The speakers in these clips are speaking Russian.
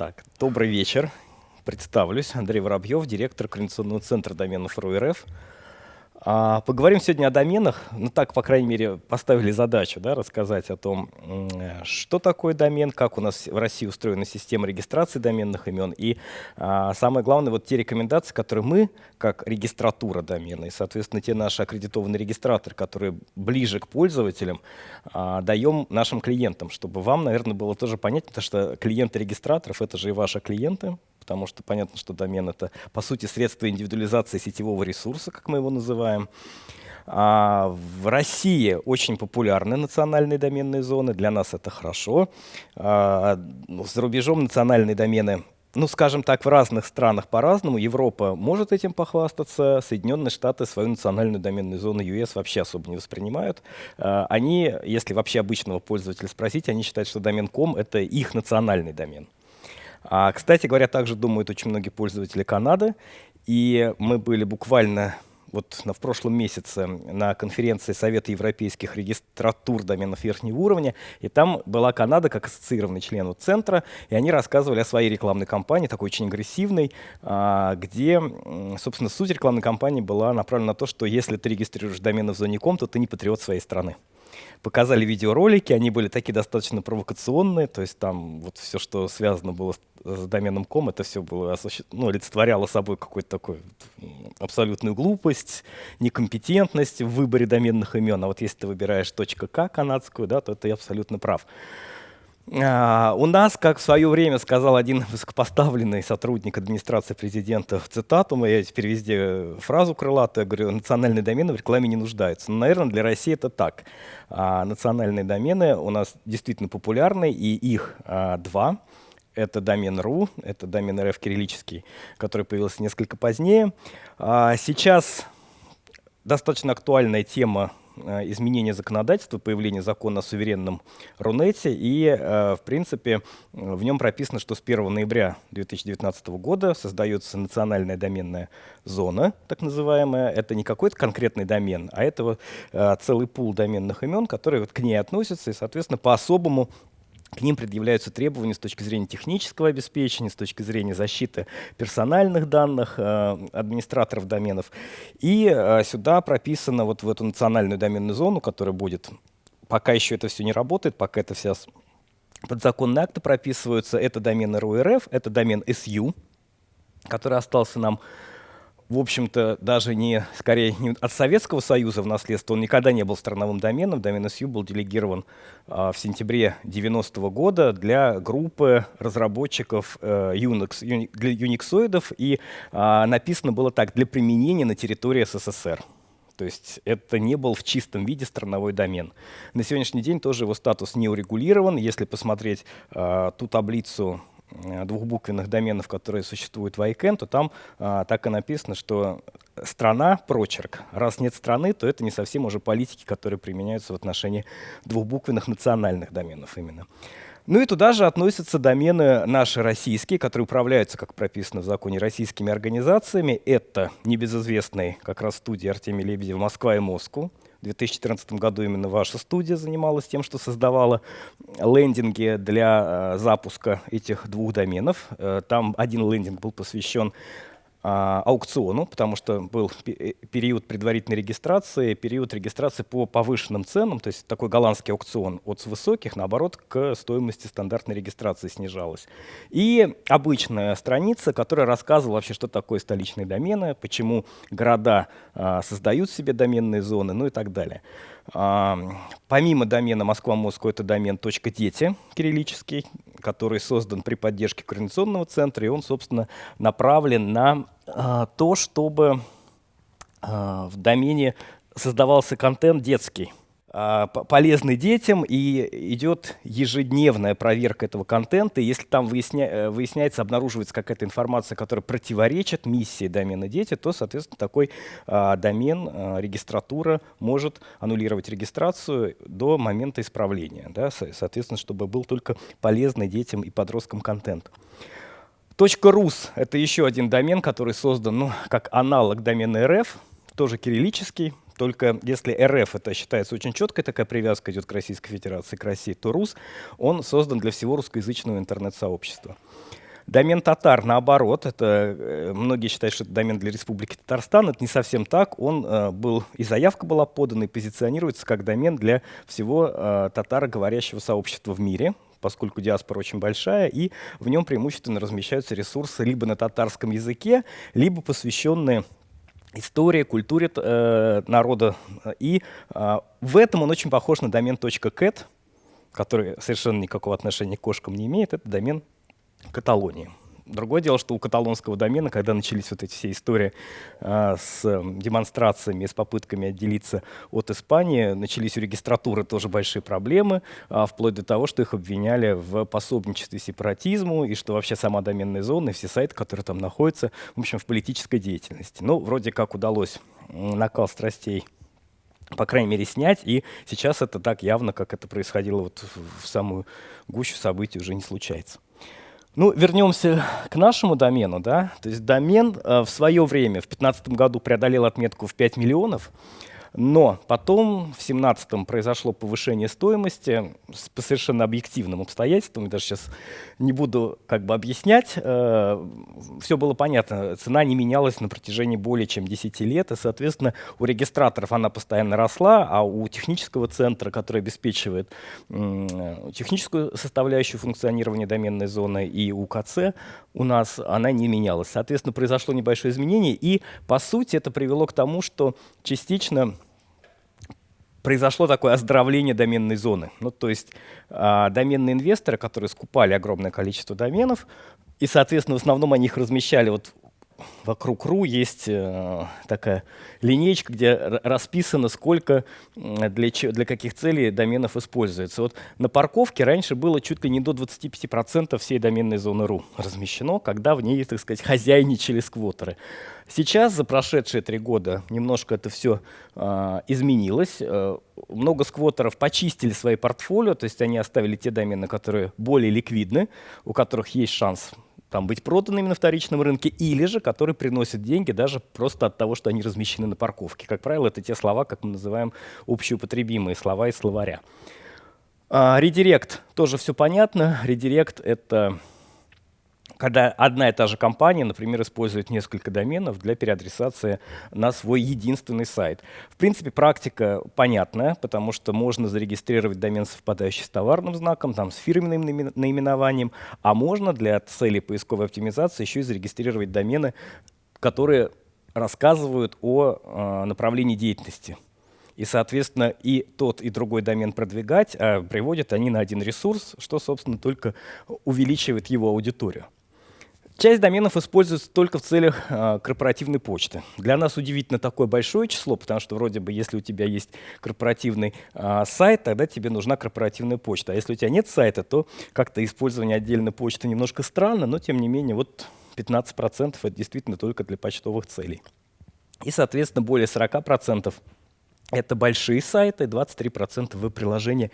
Так, добрый вечер. Представлюсь. Андрей Воробьев, директор Координационного центра доменов РУРФ. Поговорим сегодня о доменах. Ну так, по крайней мере, поставили задачу да, рассказать о том, что такое домен, как у нас в России устроена система регистрации доменных имен. И а, самое главное, вот те рекомендации, которые мы, как регистратура домена, и, соответственно, те наши аккредитованные регистраторы, которые ближе к пользователям, а, даем нашим клиентам, чтобы вам, наверное, было тоже понятно, что клиенты регистраторов — это же и ваши клиенты, потому что понятно, что домен — это, по сути, средство индивидуализации сетевого ресурса, как мы его называем. А в России очень популярны национальные доменные зоны, для нас это хорошо. А, ну, за рубежом национальные домены ну, скажем так, в разных странах по-разному. Европа может этим похвастаться, Соединенные Штаты свою национальную доменную зону US вообще особо не воспринимают. А, они, если вообще обычного пользователя спросить, они считают, что домен .com — это их национальный домен. А, кстати говоря, также думают очень многие пользователи Канады. И мы были буквально вот в прошлом месяце на конференции Совета европейских регистратур доменов верхнего уровня, и там была Канада как ассоциированный член вот центра, и они рассказывали о своей рекламной кампании, такой очень агрессивной, а, где, собственно, суть рекламной кампании была направлена на то, что если ты регистрируешь домены в зоне ком, то ты не патриот своей страны показали видеоролики, они были такие достаточно провокационные, то есть там вот все, что связано было с, доменом ком, это все было, ну, олицетворяло собой какую-то такую абсолютную глупость, некомпетентность в выборе доменных имен. А вот если ты выбираешь .к канадскую, да, то ты абсолютно прав. А, у нас, как в свое время сказал один высокопоставленный сотрудник администрации президента цитату, я теперь везде фразу крылатую, говорю, национальные домены в рекламе не нуждаются. Но, ну, наверное, для России это так. А национальные домены у нас действительно популярны, и их а, два. Это домен .ру, это домен РФ кириллический, который появился несколько позднее. Сейчас достаточно актуальная тема Э, изменения законодательства, появления закона о суверенном Рунете. И, э, в принципе, в нем прописано, что с 1 ноября 2019 года создается национальная доменная зона, так называемая. Это не какой-то конкретный домен, а это э, целый пул доменных имен, которые вот к ней относятся и, соответственно, по-особому к ним предъявляются требования с точки зрения технического обеспечения, с точки зрения защиты персональных данных э, администраторов доменов. И э, сюда прописано вот в эту национальную доменную зону, которая будет, пока еще это все не работает, пока это все подзаконные акты прописываются, это домен РУРФ, это домен SU, который остался нам в общем-то, даже не, скорее, не от Советского Союза в наследство, он никогда не был страновым доменом. Домен SU был делегирован а, в сентябре 90 -го года для группы разработчиков а, Unix, для юниксоидов, и а, написано было так, для применения на территории СССР. То есть это не был в чистом виде страновой домен. На сегодняшний день тоже его статус не урегулирован. Если посмотреть э, ту таблицу Э, двухбуквенных доменов, которые существуют в ICANN, то там а, так и написано, что страна — прочерк. Раз нет страны, то это не совсем уже политики, которые применяются в отношении двухбуквенных национальных доменов именно. Ну и туда же относятся домены наши российские, которые управляются, как прописано в законе, российскими организациями. Это небезызвестные как раз студии Артемия Лебедева «Москва» и «Москву», в 2014 году именно ваша студия занималась тем, что создавала лендинги для э, запуска этих двух доменов. Э, там один лендинг был посвящен аукциону, потому что был э, период предварительной регистрации, период регистрации по повышенным ценам, то есть такой голландский аукцион от высоких, наоборот, к стоимости стандартной регистрации снижалась. И обычная страница, которая рассказывала вообще, что такое столичные домены, почему города а, создают себе доменные зоны, ну и так далее. Помимо домена Москва-Москва, это домен .дети кириллический, который создан при поддержке Координационного центра, и он, собственно, направлен на а, то, чтобы а, в домене создавался контент детский. А, полезны детям, и идет ежедневная проверка этого контента. Если там выясня, э, выясняется, обнаруживается какая-то информация, которая противоречит миссии домена дети, то, соответственно, такой а, домен, а, регистратура может аннулировать регистрацию до момента исправления. Да, соответственно, чтобы был только полезный детям и подросткам контент. .рус — это еще один домен, который создан ну, как аналог домена РФ, тоже кириллический, только если РФ, это считается очень четкой такая привязка идет к Российской Федерации, к России, то РУС, он создан для всего русскоязычного интернет-сообщества. Домен татар, наоборот, это э, многие считают, что это домен для Республики Татарстан. Это не совсем так. Он э, был, и заявка была подана, и позиционируется как домен для всего э, татароговорящего сообщества в мире поскольку диаспора очень большая, и в нем преимущественно размещаются ресурсы либо на татарском языке, либо посвященные истории, культуре э, народа. И э, в этом он очень похож на домен .cat, который совершенно никакого отношения к кошкам не имеет. Это домен Каталонии. Другое дело, что у каталонского домена, когда начались вот эти все истории э, с э, демонстрациями, с попытками отделиться от Испании, начались у регистратуры тоже большие проблемы, э, вплоть до того, что их обвиняли в пособничестве сепаратизму, и что вообще сама доменная зона и все сайты, которые там находятся, в общем, в политической деятельности. Ну, вроде как удалось накал страстей по крайней мере, снять, и сейчас это так явно, как это происходило вот в самую гущу событий, уже не случается. Ну, вернемся к нашему домену. Да? То есть домен э, в свое время, в 2015 году, преодолел отметку в 5 миллионов. Но потом в 2017 произошло повышение стоимости по совершенно объективным обстоятельствам. Я даже сейчас не буду как бы объяснять. Э, Все было понятно. Цена не менялась на протяжении более чем 10 лет. И, соответственно, у регистраторов она постоянно росла, а у технического центра, который обеспечивает техническую составляющую функционирования доменной зоны, и у КЦ у нас она не менялась. Соответственно, произошло небольшое изменение. И, по сути, это привело к тому, что частично произошло такое оздоровление доменной зоны. Ну, то есть э, доменные инвесторы, которые скупали огромное количество доменов, и, соответственно, в основном они их размещали вот вокруг РУ есть э, такая линейка, где расписано, сколько для, для каких целей доменов используется. Вот на парковке раньше было чуть ли не до 25% всей доменной зоны РУ размещено, когда в ней, так сказать, хозяйничали сквотеры. Сейчас, за прошедшие три года, немножко это все э, изменилось. Много сквотеров почистили свои портфолио, то есть они оставили те домены, которые более ликвидны, у которых есть шанс там, быть проданными на вторичном рынке, или же которые приносят деньги даже просто от того, что они размещены на парковке. Как правило, это те слова, как мы называем общеупотребимые слова из словаря. А, редирект тоже все понятно. Редирект — это когда одна и та же компания, например, использует несколько доменов для переадресации на свой единственный сайт. В принципе, практика понятная, потому что можно зарегистрировать домен, совпадающий с товарным знаком, там, с фирменным наименованием, а можно для целей поисковой оптимизации еще и зарегистрировать домены, которые рассказывают о э, направлении деятельности. И, соответственно, и тот, и другой домен продвигать, а приводят они на один ресурс, что, собственно, только увеличивает его аудиторию. Часть доменов используется только в целях э, корпоративной почты. Для нас удивительно такое большое число, потому что вроде бы, если у тебя есть корпоративный э, сайт, тогда тебе нужна корпоративная почта. А если у тебя нет сайта, то как-то использование отдельной почты немножко странно, но тем не менее вот 15% это действительно только для почтовых целей. И, соответственно, более 40% это большие сайты, 23% веб-приложения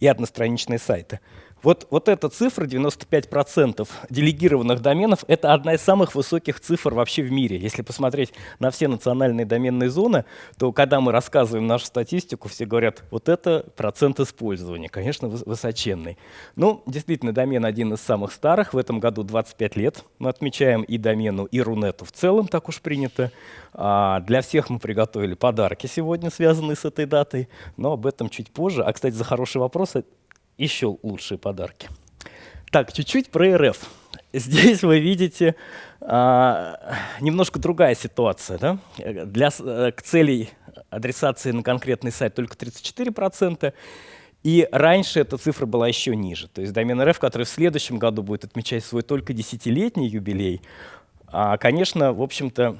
и одностраничные сайты. Вот, вот эта цифра, 95% делегированных доменов, это одна из самых высоких цифр вообще в мире. Если посмотреть на все национальные доменные зоны, то когда мы рассказываем нашу статистику, все говорят, вот это процент использования, конечно, высоченный. Ну, действительно, домен один из самых старых. В этом году 25 лет мы отмечаем и домену, и Рунету в целом, так уж принято. А для всех мы приготовили подарки сегодня, связанные с этой датой, но об этом чуть позже. А, кстати, за хороший вопрос еще лучшие подарки. Так, чуть-чуть про РФ. Здесь вы видите а, немножко другая ситуация. Да? Для, э, к целей адресации на конкретный сайт только 34%. И раньше эта цифра была еще ниже. То есть домен РФ, который в следующем году будет отмечать свой только десятилетний юбилей, а, конечно, в общем-то,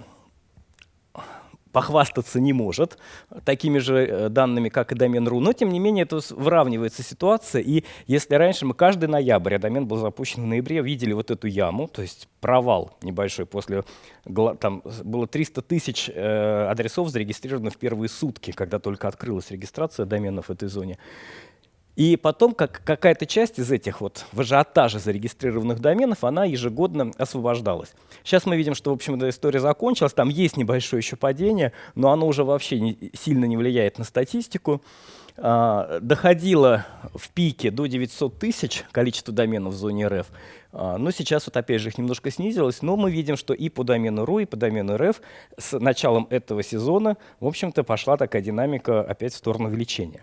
похвастаться не может такими же э, данными, как и домен.ру, но тем не менее это выравнивается ситуация, и если раньше мы каждый ноябрь, а домен был запущен в ноябре, видели вот эту яму, то есть провал небольшой после, там было 300 тысяч э, адресов зарегистрировано в первые сутки, когда только открылась регистрация доменов в этой зоне. И потом как, какая-то часть из этих вот в ажиотаже зарегистрированных доменов, она ежегодно освобождалась. Сейчас мы видим, что, в общем, эта история закончилась, там есть небольшое еще падение, но оно уже вообще не, сильно не влияет на статистику. А, доходило в пике до 900 тысяч количество доменов в зоне РФ, а, но сейчас вот опять же их немножко снизилось, но мы видим, что и по домену РУ, и по домену РФ с началом этого сезона, в общем-то, пошла такая динамика опять в сторону увеличения.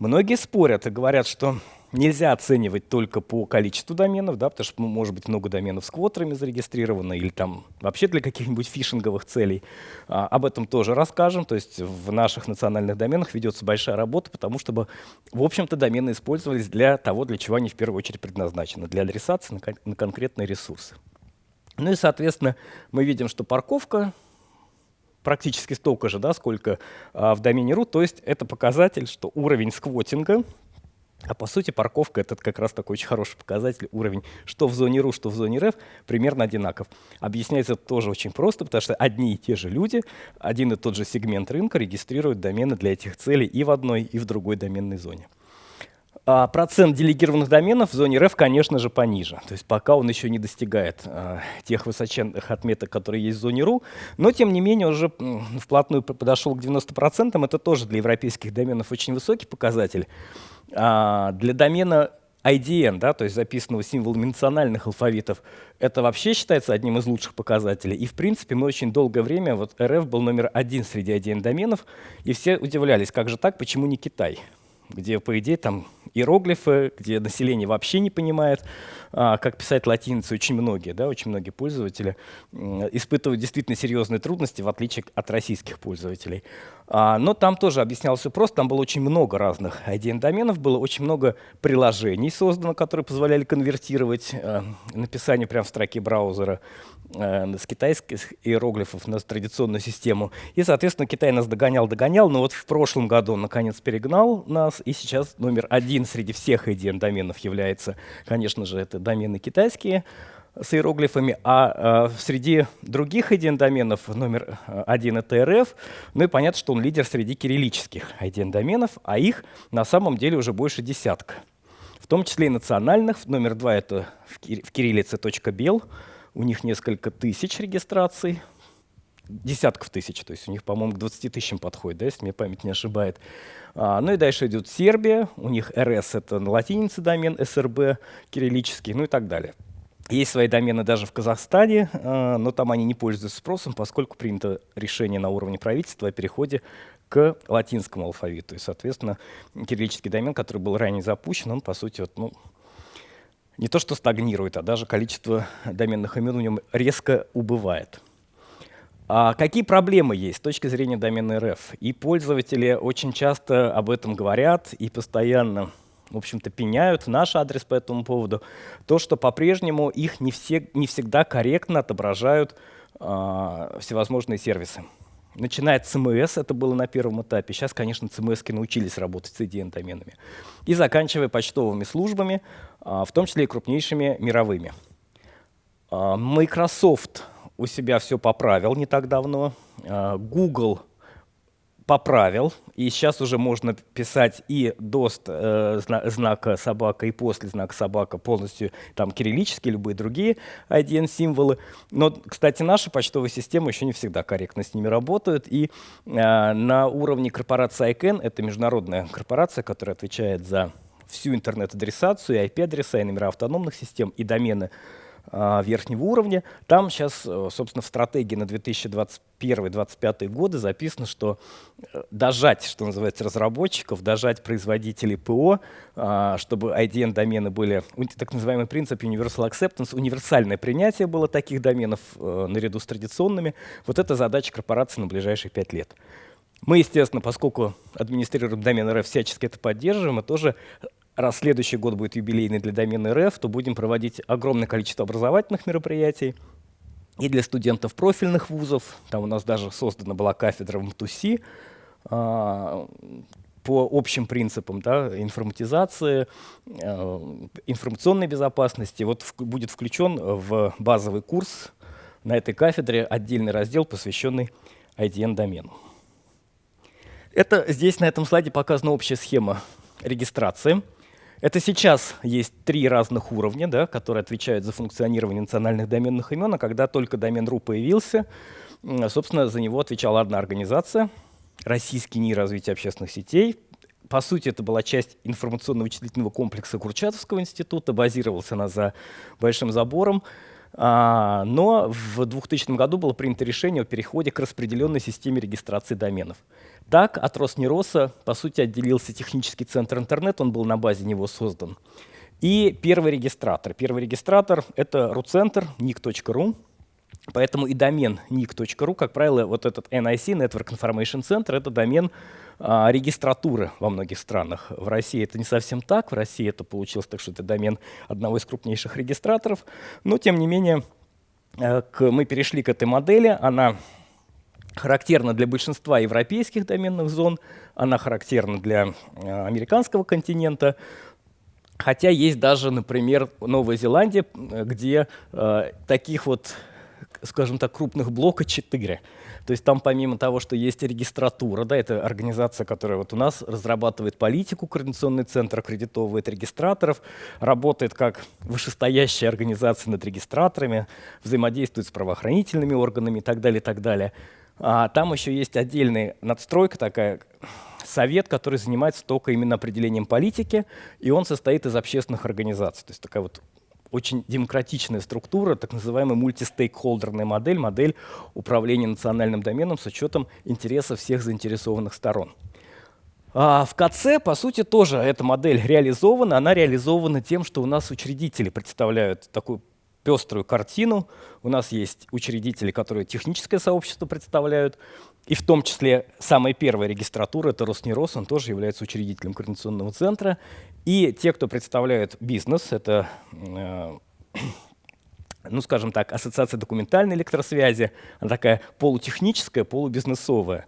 Многие спорят и говорят, что нельзя оценивать только по количеству доменов, да, потому что ну, может быть много доменов с квотерами зарегистрировано или там вообще для каких-нибудь фишинговых целей. А, об этом тоже расскажем. То есть в наших национальных доменах ведется большая работа, потому чтобы, в общем-то, домены использовались для того, для чего они в первую очередь предназначены, для адресации на, кон на конкретные ресурсы. Ну и, соответственно, мы видим, что парковка практически столько же, да, сколько а, в домене root. То есть это показатель, что уровень сквотинга, а по сути парковка это как раз такой очень хороший показатель, уровень что в зоне RU, что в зоне REF примерно одинаков. Объясняется это тоже очень просто, потому что одни и те же люди, один и тот же сегмент рынка регистрируют домены для этих целей и в одной, и в другой доменной зоне. А процент делегированных доменов в зоне REF, конечно же, пониже. То есть пока он еще не достигает а, тех высоченных отметок, которые есть в зоне RU, но тем не менее уже вплотную подошел к 90%. Это тоже для европейских доменов очень высокий показатель. А, для домена IDN, да, то есть записанного символами национальных алфавитов, это вообще считается одним из лучших показателей. И в принципе мы очень долгое время, вот РФ был номер один среди IDN доменов, и все удивлялись, как же так, почему не Китай? Где, по идее, там иероглифы, где население вообще не понимает, а, как писать латиницу. Очень многие, да, очень многие пользователи испытывают действительно серьезные трудности, в отличие от российских пользователей. А, но там тоже объяснялось все просто, там было очень много разных IDN-доменов, было очень много приложений создано, которые позволяли конвертировать а, написание прямо в строке браузера э, с китайских иероглифов на традиционную систему. И, соответственно, Китай нас догонял-догонял, но вот в прошлом году он, наконец, перегнал нас, и сейчас номер один среди всех IDN-доменов является, конечно же, это домены китайские, с иероглифами, а э, среди других IDN-доменов номер один это РФ, ну и понятно, что он лидер среди кириллических IDN-доменов, а их на самом деле уже больше десятка. В том числе и национальных. Номер два это в кириллице .бел, у них несколько тысяч регистраций, десятков тысяч, то есть у них, по-моему, к 20 тысячам подходит, да, если мне память не ошибает. А, ну и дальше идет Сербия, у них РС — это на латинице домен, СРБ кириллический, ну и так далее. Есть свои домены даже в Казахстане, а, но там они не пользуются спросом, поскольку принято решение на уровне правительства о переходе к латинскому алфавиту. И, соответственно, кириллический домен, который был ранее запущен, он, по сути, вот, ну, не то что стагнирует, а даже количество доменных имен в нем резко убывает. А какие проблемы есть с точки зрения домена РФ? И пользователи очень часто об этом говорят и постоянно в общем-то, пеняют наш адрес по этому поводу, то, что по-прежнему их не, все, не всегда корректно отображают э, всевозможные сервисы. Начиная от CMS, это было на первом этапе, сейчас, конечно, CMS научились работать с EDN-доменами, и заканчивая почтовыми службами, э, в том числе и крупнейшими мировыми. Э, Microsoft у себя все поправил не так давно, Google поправил, и сейчас уже можно писать и дост э, зна знака собака, и после знака собака полностью там кириллические, любые другие IDN-символы. Но, кстати, наши почтовые системы еще не всегда корректно с ними работают, и э, на уровне корпорации ICANN, это международная корпорация, которая отвечает за всю интернет-адресацию, IP-адреса, и номера автономных систем, и домены верхнего уровня. Там сейчас, э, собственно, в стратегии на 2021-2025 годы записано, что э, дожать, что называется, разработчиков, дожать производителей ПО, а, чтобы IDN-домены были, так называемый принцип Universal Acceptance, универсальное принятие было таких доменов э, наряду с традиционными. Вот это задача корпорации на ближайшие пять лет. Мы, естественно, поскольку администрируем домен РФ, всячески это поддерживаем и тоже раз следующий год будет юбилейный для домена РФ, то будем проводить огромное количество образовательных мероприятий и для студентов профильных вузов. Там у нас даже создана была кафедра в МТУСИ а, по общим принципам да, информатизации, а, информационной безопасности. Вот в, будет включен в базовый курс на этой кафедре отдельный раздел, посвященный IDN-домену. Это здесь на этом слайде показана общая схема регистрации. Это сейчас есть три разных уровня, да, которые отвечают за функционирование национальных доменных имен, а когда только домен .ru появился, собственно, за него отвечала одна организация — Российский НИИ развития общественных сетей. По сути, это была часть информационно-вычислительного комплекса Курчатовского института, базировался она за Большим забором. А, но в 2000 году было принято решение о переходе к распределенной системе регистрации доменов. Так от Роснероса, по сути, отделился технический центр интернет, он был на базе него создан. И первый регистратор. Первый регистратор — это RuCenter, nick.ru, Поэтому и домен nick.ru, как правило, вот этот NIC, Network Information Center, это домен а, регистратуры во многих странах. В России это не совсем так. В России это получилось так, что это домен одного из крупнейших регистраторов. Но, тем не менее, э, к, мы перешли к этой модели. Она характерна для большинства европейских доменных зон, она характерна для э, американского континента. Хотя есть даже, например, Новая Зеландия, где э, таких вот, скажем так, крупных блока 4. То есть там помимо того, что есть регистратура, да, это организация, которая вот у нас разрабатывает политику, координационный центр аккредитовывает регистраторов, работает как вышестоящая организация над регистраторами, взаимодействует с правоохранительными органами и так далее, и так далее. А там еще есть отдельная надстройка такая, совет, который занимается только именно определением политики, и он состоит из общественных организаций. То есть такая вот очень демократичная структура, так называемая мультистейкхолдерная модель, модель управления национальным доменом с учетом интересов всех заинтересованных сторон. А в КЦ, по сути, тоже эта модель реализована. Она реализована тем, что у нас учредители представляют такую пеструю картину. У нас есть учредители, которые техническое сообщество представляют, и в том числе самая первая регистратура, это Роснерос, он тоже является учредителем координационного центра. И те, кто представляют бизнес, это, э, ну скажем так, Ассоциация документальной электросвязи, она такая полутехническая, полубизнесовая.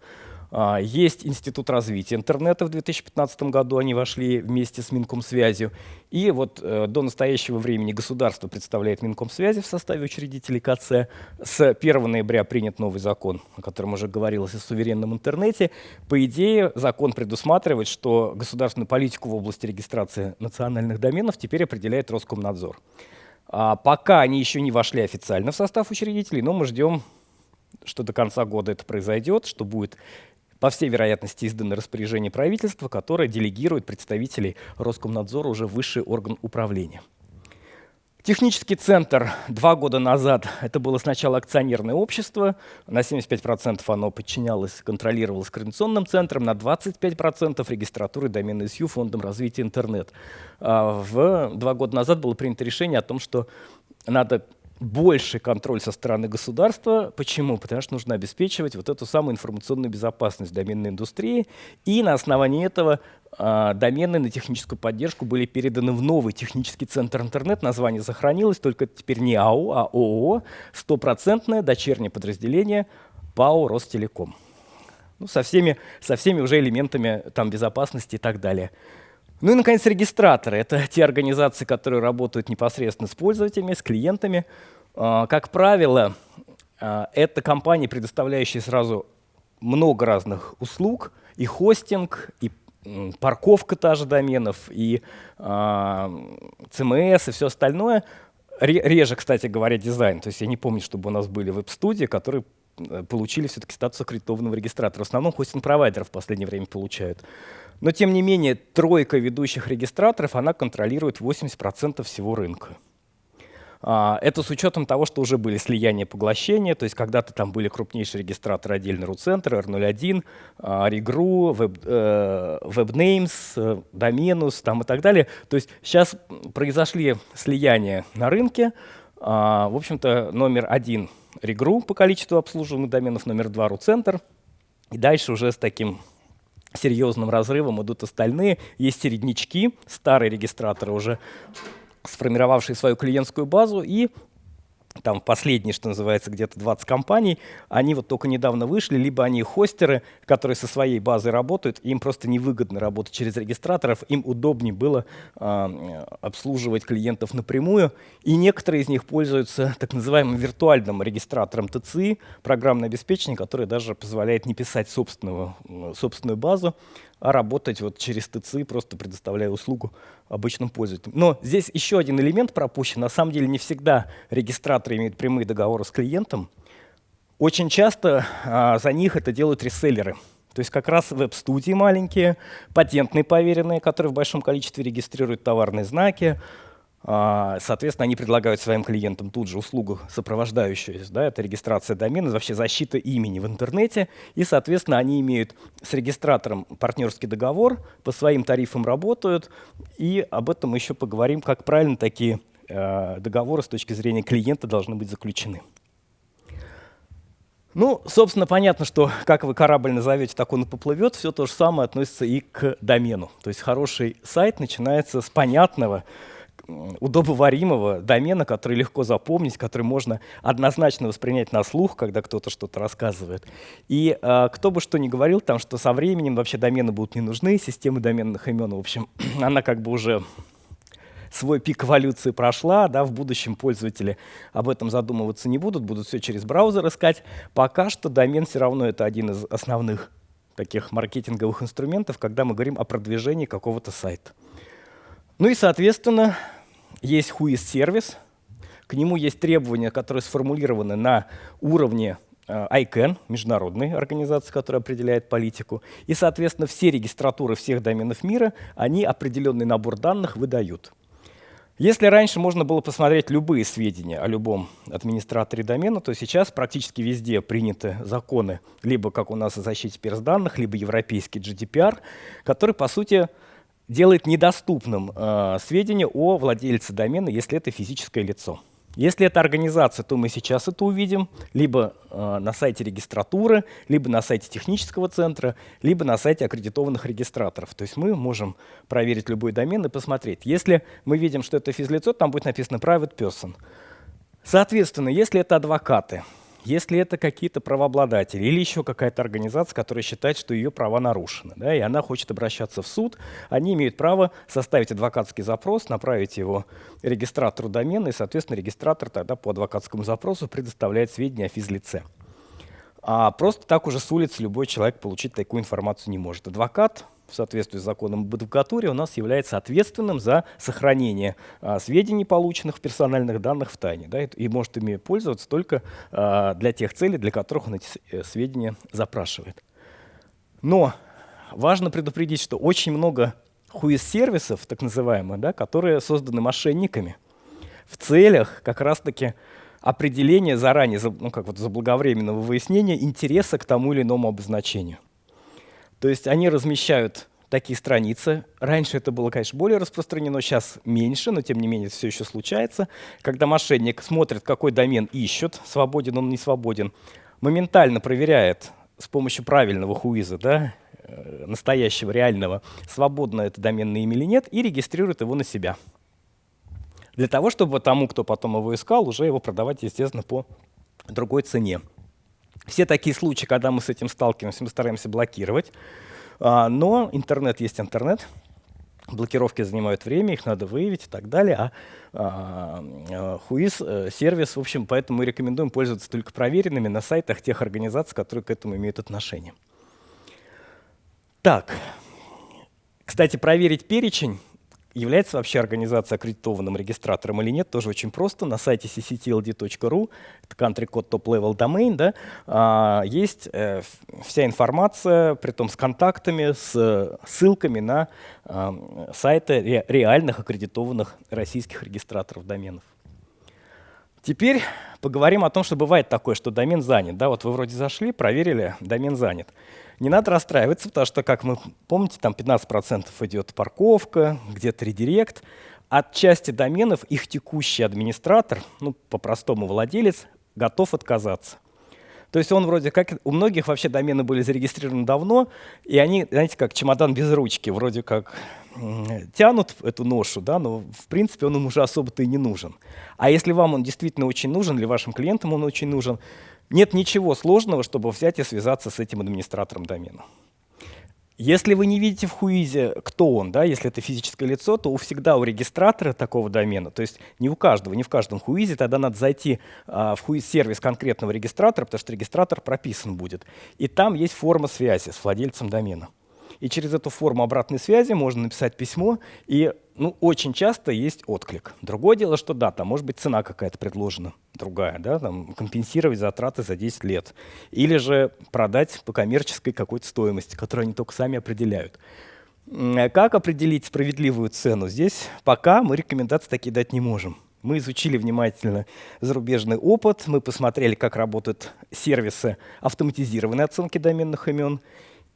А, есть Институт развития интернета в 2015 году, они вошли вместе с Минкомсвязью. И вот э, до настоящего времени государство представляет Минкомсвязи в составе учредителей КЦ. С 1 ноября принят новый закон, о котором уже говорилось, о суверенном интернете. По идее, закон предусматривает, что государственную политику в области регистрации национальных доменов теперь определяет Роскомнадзор. А пока они еще не вошли официально в состав учредителей, но мы ждем что до конца года это произойдет, что будет по всей вероятности, издано распоряжение правительства, которое делегирует представителей Роскомнадзора уже высший орган управления. Технический центр два года назад, это было сначала акционерное общество, на 75% оно подчинялось, контролировалось Координационным центром, на 25% регистратурой доменной СЮ Фондом развития интернет. А в, два года назад было принято решение о том, что надо больший контроль со стороны государства. Почему? Потому что нужно обеспечивать вот эту самую информационную безопасность доменной индустрии. И на основании этого э, домены на техническую поддержку были переданы в новый технический центр интернет. Название сохранилось, только теперь не АО, а ООО, стопроцентное дочернее подразделение ПАО «Ростелеком». Ну, со, всеми, со всеми уже элементами там, безопасности и так далее. Ну и, наконец, регистраторы. Это те организации, которые работают непосредственно с пользователями, с клиентами. А, как правило, а, это компании, предоставляющие сразу много разных услуг, и хостинг, и парковка та же доменов, и CMS, и все остальное. Реже, кстати говоря, дизайн. То есть я не помню, чтобы у нас были веб-студии, которые э, получили все-таки статус аккредитованного регистратора. В основном хостинг-провайдеров в последнее время получают. Но тем не менее, тройка ведущих регистраторов, она контролирует 80% всего рынка. А, это с учетом того, что уже были слияния поглощения, то есть когда-то там были крупнейшие регистраторы отдельно RUCenter, R01, Regru, Web, WebNames, Domenus там и так далее. То есть сейчас произошли слияния на рынке. А, в общем-то, номер один Regru по количеству обслуживаемых доменов, номер два RUCenter. И дальше уже с таким серьезным разрывом идут остальные. Есть середнячки, старые регистраторы уже сформировавшие свою клиентскую базу и там последние, что называется, где-то 20 компаний, они вот только недавно вышли, либо они хостеры, которые со своей базой работают, им просто невыгодно работать через регистраторов, им удобнее было э, обслуживать клиентов напрямую, и некоторые из них пользуются так называемым виртуальным регистратором ТЦИ, программное обеспечение, которое даже позволяет не писать собственную, собственную базу, а работать вот через ТЦ, просто предоставляя услугу обычным пользователям. Но здесь еще один элемент пропущен. На самом деле не всегда регистраторы имеют прямые договоры с клиентом. Очень часто а, за них это делают реселлеры. То есть как раз веб-студии маленькие, патентные поверенные, которые в большом количестве регистрируют товарные знаки, соответственно, они предлагают своим клиентам тут же услугу сопровождающую, да, это регистрация домена, вообще защита имени в интернете, и, соответственно, они имеют с регистратором партнерский договор, по своим тарифам работают, и об этом мы еще поговорим, как правильно такие э, договоры с точки зрения клиента должны быть заключены. Ну, собственно, понятно, что как вы корабль назовете, так он и поплывет. Все то же самое относится и к домену. То есть хороший сайт начинается с понятного, удобоваримого домена, который легко запомнить, который можно однозначно воспринять на слух, когда кто-то что-то рассказывает. И э, кто бы что ни говорил, там, что со временем вообще домены будут не нужны, системы доменных имен, в общем, она как бы уже свой пик эволюции прошла, да, в будущем пользователи об этом задумываться не будут, будут все через браузер искать. Пока что домен все равно это один из основных таких маркетинговых инструментов, когда мы говорим о продвижении какого-то сайта. Ну и, соответственно, есть whois сервис, к нему есть требования, которые сформулированы на уровне э, ICANN, международной организации, которая определяет политику. И, соответственно, все регистратуры всех доменов мира, они определенный набор данных выдают. Если раньше можно было посмотреть любые сведения о любом администраторе домена, то сейчас практически везде приняты законы, либо как у нас о защите персданных, либо европейский GDPR, который, по сути, делает недоступным э, сведения о владельце домена, если это физическое лицо. Если это организация, то мы сейчас это увидим либо э, на сайте регистратуры, либо на сайте технического центра, либо на сайте аккредитованных регистраторов. То есть мы можем проверить любой домен и посмотреть. Если мы видим, что это физлицо, там будет написано private person. Соответственно, если это адвокаты, если это какие-то правообладатели или еще какая-то организация, которая считает, что ее права нарушены, да, и она хочет обращаться в суд, они имеют право составить адвокатский запрос, направить его регистратору домена, и, соответственно, регистратор тогда по адвокатскому запросу предоставляет сведения о физлице. А просто так уже с улицы любой человек получить такую информацию не может. Адвокат в соответствии с законом об адвокатуре у нас является ответственным за сохранение а, сведений, полученных в персональных данных в тайне, да, и может ими пользоваться только а, для тех целей, для которых он эти э, сведения запрашивает. Но важно предупредить, что очень много хуис-сервисов, так называемых, да, которые созданы мошенниками в целях как раз-таки определения заранее, ну, как вот заблаговременного выяснения интереса к тому или иному обозначению. То есть они размещают такие страницы. Раньше это было, конечно, более распространено, сейчас меньше, но тем не менее все еще случается. Когда мошенник смотрит, какой домен ищут, свободен он, не свободен, моментально проверяет с помощью правильного хуиза, да, э, настоящего, реального, свободно это доменное имя или нет, и регистрирует его на себя. Для того, чтобы тому, кто потом его искал, уже его продавать, естественно, по другой цене. Все такие случаи, когда мы с этим сталкиваемся, мы стараемся блокировать. А, но интернет есть интернет. Блокировки занимают время, их надо выявить и так далее. А, а Хуиз э, сервис, в общем, поэтому мы рекомендуем пользоваться только проверенными на сайтах тех организаций, которые к этому имеют отношение. Так, кстати, проверить перечень Является вообще организация аккредитованным регистратором или нет, тоже очень просто. На сайте cctld.ru, это country code top level domain, да, а, есть э, вся информация, при том с контактами, с ссылками на а, сайты ре, реальных аккредитованных российских регистраторов доменов. Теперь поговорим о том, что бывает такое, что домен занят. Да, вот вы вроде зашли, проверили, домен занят. Не надо расстраиваться, потому что, как мы помните, там 15% идет парковка, где-то редирект. От части доменов их текущий администратор, ну, по-простому владелец, готов отказаться. То есть он вроде как, у многих вообще домены были зарегистрированы давно, и они, знаете, как чемодан без ручки, вроде как тянут эту ношу, да, но в принципе он им уже особо-то и не нужен. А если вам он действительно очень нужен, или вашим клиентам он очень нужен, нет ничего сложного, чтобы взять и связаться с этим администратором домена. Если вы не видите в Хуизе, кто он, да, если это физическое лицо, то у всегда у регистратора такого домена, то есть не у каждого, не в каждом Хуизе, тогда надо зайти а, в Хуиз-сервис конкретного регистратора, потому что регистратор прописан будет. И там есть форма связи с владельцем домена. И через эту форму обратной связи можно написать письмо, и ну, очень часто есть отклик. Другое дело, что да, там может быть цена какая-то предложена, другая, да, там, компенсировать затраты за 10 лет. Или же продать по коммерческой какой-то стоимости, которую они только сами определяют. Как определить справедливую цену? Здесь пока мы рекомендации такие дать не можем. Мы изучили внимательно зарубежный опыт, мы посмотрели, как работают сервисы автоматизированной оценки доменных имен,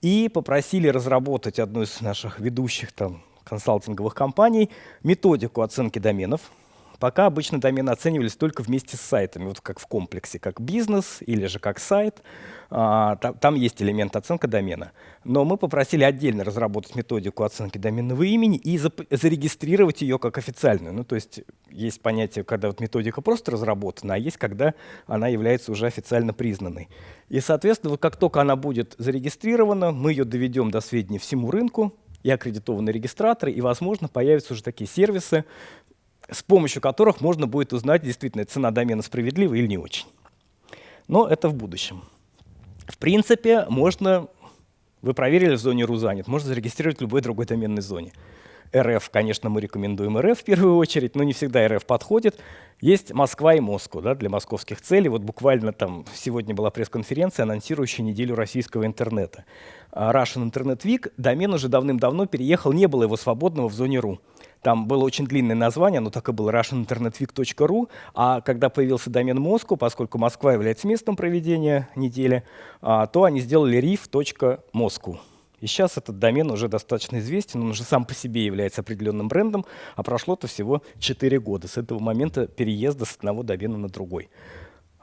и попросили разработать одну из наших ведущих там, консалтинговых компаний методику оценки доменов, Пока обычно домены оценивались только вместе с сайтами, вот как в комплексе, как бизнес или же как сайт. А, там, там есть элемент оценка домена. Но мы попросили отдельно разработать методику оценки доменного имени и зарегистрировать ее как официальную. Ну, то есть есть понятие, когда вот методика просто разработана, а есть, когда она является уже официально признанной. И, соответственно, вот как только она будет зарегистрирована, мы ее доведем до сведения всему рынку, и аккредитованные регистраторы, и, возможно, появятся уже такие сервисы, с помощью которых можно будет узнать, действительно, цена домена справедлива или не очень. Но это в будущем. В принципе, можно, вы проверили в зоне РУЗанят, можно зарегистрировать в любой другой доменной зоне. РФ, конечно, мы рекомендуем РФ в первую очередь, но не всегда РФ подходит. Есть Москва и Москва да, для московских целей. Вот буквально там сегодня была пресс-конференция, анонсирующая неделю российского интернета. А Russian Internet Week, домен уже давным-давно переехал, не было его свободного в зоне РУ. Там было очень длинное название, оно так и было russianinternetweek.ru, а когда появился домен Москву, поскольку Москва является местом проведения недели, а, то они сделали rif.moscow. И сейчас этот домен уже достаточно известен, он уже сам по себе является определенным брендом, а прошло-то всего 4 года с этого момента переезда с одного домена на другой.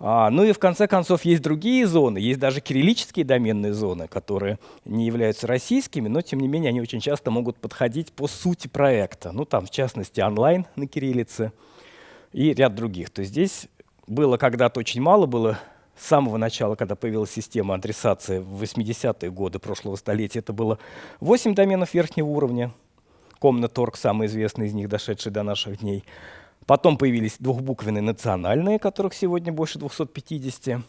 А, ну и в конце концов есть другие зоны, есть даже кириллические доменные зоны, которые не являются российскими, но тем не менее они очень часто могут подходить по сути проекта. Ну там в частности онлайн на кириллице и ряд других. То есть здесь было когда-то очень мало, было с самого начала, когда появилась система адресации в 80-е годы прошлого столетия, это было 8 доменов верхнего уровня, Комнаторг, самый известный из них, дошедший до наших дней. Потом появились двухбуквенные национальные, которых сегодня больше 250.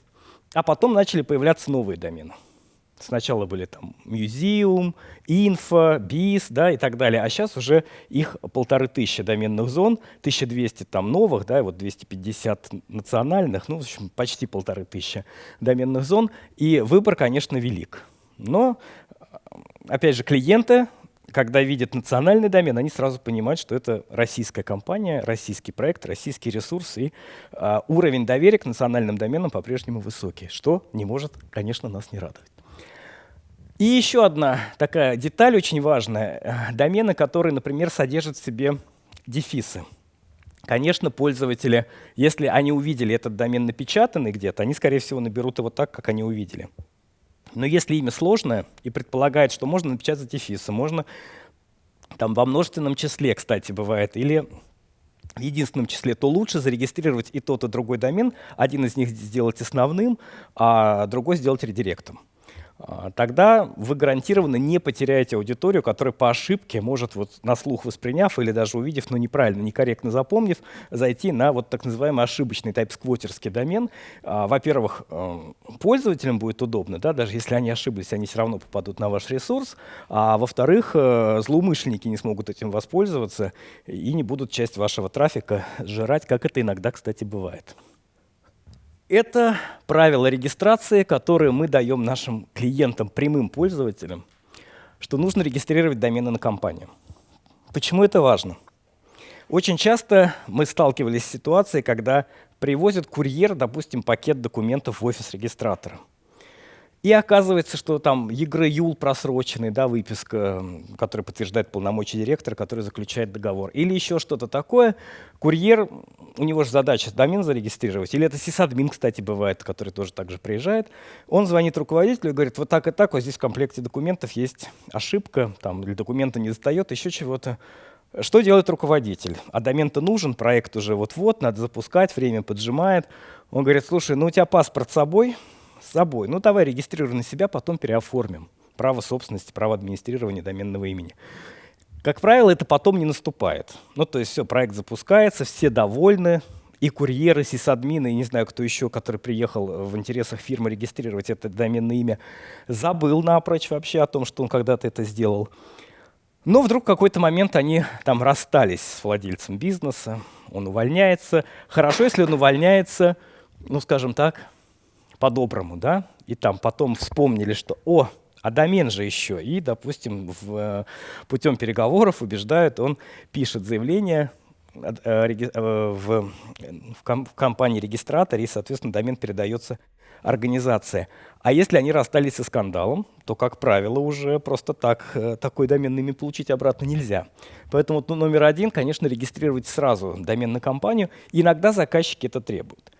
А потом начали появляться новые домены. Сначала были там Museum, Info, Biz да, и так далее, а сейчас уже их полторы тысячи доменных зон, 1200 там новых, да, и вот 250 национальных, ну, в общем, почти полторы тысячи доменных зон, и выбор, конечно, велик. Но, опять же, клиенты когда видят национальный домен, они сразу понимают, что это российская компания, российский проект, российский ресурс, и э, уровень доверия к национальным доменам по-прежнему высокий, что не может, конечно, нас не радовать. И еще одна такая деталь очень важная. Домены, которые, например, содержат в себе дефисы. Конечно, пользователи, если они увидели этот домен напечатанный где-то, они, скорее всего, наберут его так, как они увидели. Но если имя сложное и предполагает, что можно напечатать дефисы, можно там во множественном числе, кстати, бывает, или в единственном числе, то лучше зарегистрировать и тот, и другой домен. Один из них сделать основным, а другой сделать редиректом. А, тогда вы гарантированно не потеряете аудиторию, которая по ошибке может вот на слух восприняв или даже увидев, но неправильно, некорректно запомнив, зайти на вот так называемый ошибочный тайп-сквотерский домен. А, во-первых, э, пользователям будет удобно, да, даже если они ошиблись, они все равно попадут на ваш ресурс. А во-вторых, э, злоумышленники не смогут этим воспользоваться и не будут часть вашего трафика сжирать, как это иногда, кстати, бывает. Это правила регистрации, которые мы даем нашим клиентам, прямым пользователям, что нужно регистрировать домены на компанию. Почему это важно? Очень часто мы сталкивались с ситуацией, когда привозит курьер, допустим, пакет документов в офис регистратора. И оказывается, что там ЕГРЮЛ просроченный, да, выписка, которая подтверждает полномочия директора, который заключает договор. Или еще что-то такое. Курьер, у него же задача домен зарегистрировать. Или это сисадмин, кстати, бывает, который тоже так же приезжает. Он звонит руководителю и говорит, вот так и так, вот здесь в комплекте документов есть ошибка, там, или документа не сдает, еще чего-то. Что делает руководитель? А домен-то нужен, проект уже вот-вот, надо запускать, время поджимает. Он говорит, слушай, ну у тебя паспорт с собой, с собой. Ну, давай регистрируй на себя, потом переоформим. Право собственности, право администрирования доменного имени. Как правило, это потом не наступает. Ну, то есть все, проект запускается, все довольны, и курьеры, сисадмины, и не знаю, кто еще, который приехал в интересах фирмы регистрировать это доменное имя, забыл напрочь вообще о том, что он когда-то это сделал. Но вдруг в какой-то момент они там расстались с владельцем бизнеса, он увольняется. Хорошо, если он увольняется, ну, скажем так, по-доброму, да, и там потом вспомнили, что, о, а домен же еще. И, допустим, в, э, путем переговоров убеждают, он пишет заявление э, э, в, в компании регистраторе, и, соответственно, домен передается организация. А если они расстались со скандалом, то, как правило, уже просто так такой домен ими получить обратно нельзя. Поэтому ну, номер один, конечно, регистрировать сразу домен на компанию. Иногда заказчики это требуют.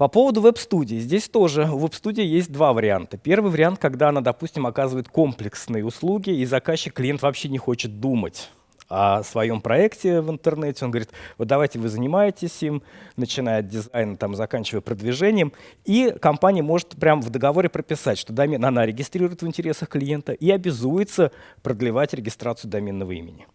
По поводу веб-студии. Здесь тоже у веб-студии есть два варианта. Первый вариант, когда она, допустим, оказывает комплексные услуги, и заказчик, клиент вообще не хочет думать о своем проекте в интернете. Он говорит, вот давайте вы занимаетесь им, начиная от дизайна, там, заканчивая продвижением. И компания может прямо в договоре прописать, что домен она регистрирует в интересах клиента и обязуется продлевать регистрацию доменного имени.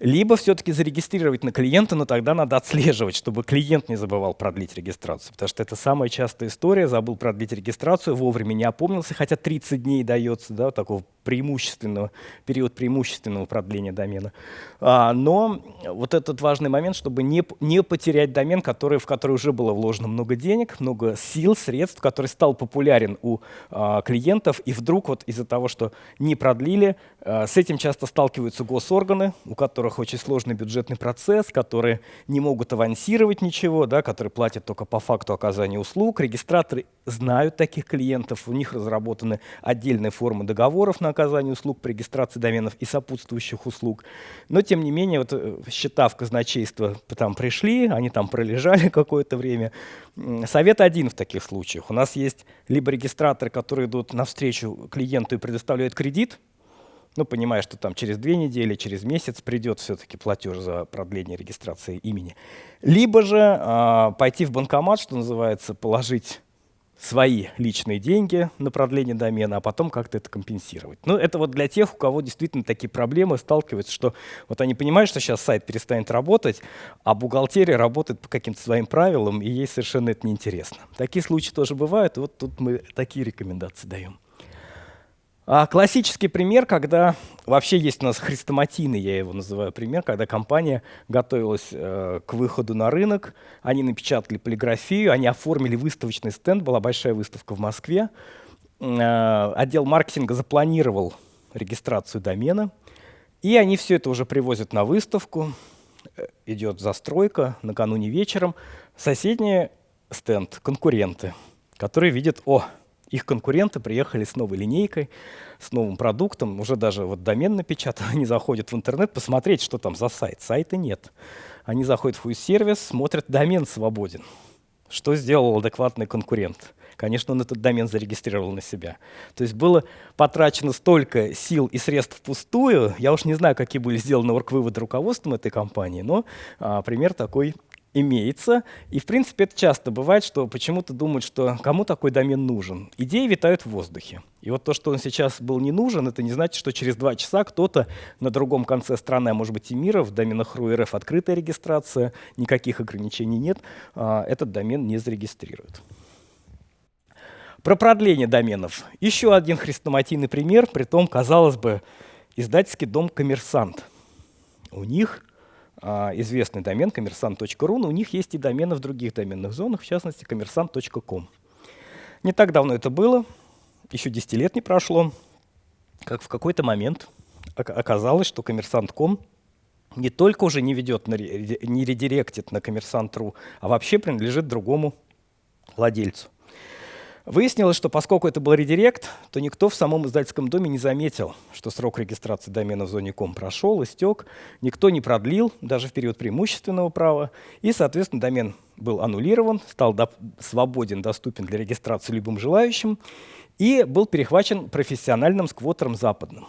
Либо все-таки зарегистрировать на клиента, но тогда надо отслеживать, чтобы клиент не забывал продлить регистрацию. Потому что это самая частая история. Забыл продлить регистрацию, вовремя не опомнился, хотя 30 дней дается, да, такого преимущественного, период преимущественного продления домена. А, но вот этот важный момент, чтобы не, не потерять домен, который, в который уже было вложено много денег, много сил, средств, который стал популярен у а, клиентов, и вдруг вот из-за того, что не продлили, с этим часто сталкиваются госорганы, у которых очень сложный бюджетный процесс, которые не могут авансировать ничего, да, которые платят только по факту оказания услуг. Регистраторы знают таких клиентов, у них разработаны отдельные формы договоров на оказание услуг по регистрации доменов и сопутствующих услуг. Но, тем не менее, вот, э, счета в казначейство там пришли, они там пролежали какое-то время. Совет один в таких случаях. У нас есть либо регистраторы, которые идут навстречу клиенту и предоставляют кредит, ну, понимая, что там через две недели, через месяц придет все-таки платеж за продление регистрации имени. Либо же э, пойти в банкомат, что называется, положить свои личные деньги на продление домена, а потом как-то это компенсировать. Ну, это вот для тех, у кого действительно такие проблемы сталкиваются, что вот они понимают, что сейчас сайт перестанет работать, а бухгалтерия работает по каким-то своим правилам, и ей совершенно это неинтересно. Такие случаи тоже бывают, и вот тут мы такие рекомендации даем. А классический пример, когда вообще есть у нас хрестоматийный, я его называю пример, когда компания готовилась э, к выходу на рынок, они напечатали полиграфию, они оформили выставочный стенд, была большая выставка в Москве, э, отдел маркетинга запланировал регистрацию домена, и они все это уже привозят на выставку, э, идет застройка накануне вечером, соседний стенд, конкуренты, которые видят, о, их конкуренты приехали с новой линейкой, с новым продуктом, уже даже вот домен напечатан, они заходят в интернет посмотреть, что там за сайт. Сайта нет. Они заходят в сервис, смотрят, домен свободен. Что сделал адекватный конкурент? Конечно, он этот домен зарегистрировал на себя. То есть было потрачено столько сил и средств впустую. Я уж не знаю, какие были сделаны орг-выводы руководством этой компании, но а, пример такой имеется. И, в принципе, это часто бывает, что почему-то думают, что кому такой домен нужен. Идеи витают в воздухе. И вот то, что он сейчас был не нужен, это не значит, что через два часа кто-то на другом конце страны, а может быть и мира, в доменах РУ открытая регистрация, никаких ограничений нет, а, этот домен не зарегистрирует. Про продление доменов. Еще один хрестоматийный пример, при том, казалось бы, издательский дом «Коммерсант». У них известный домен коммерсант.ру, но у них есть и домены в других доменных зонах, в частности, коммерсант.ком. Не так давно это было, еще 10 лет не прошло, как в какой-то момент оказалось, что коммерсант.ком не только уже не ведет, не редиректит на коммерсант.ру, а вообще принадлежит другому владельцу. Выяснилось, что поскольку это был редирект, то никто в самом издательском доме не заметил, что срок регистрации домена в зоне ком прошел, истек, никто не продлил, даже в период преимущественного права, и, соответственно, домен был аннулирован, стал до свободен, доступен для регистрации любым желающим, и был перехвачен профессиональным сквотером западным.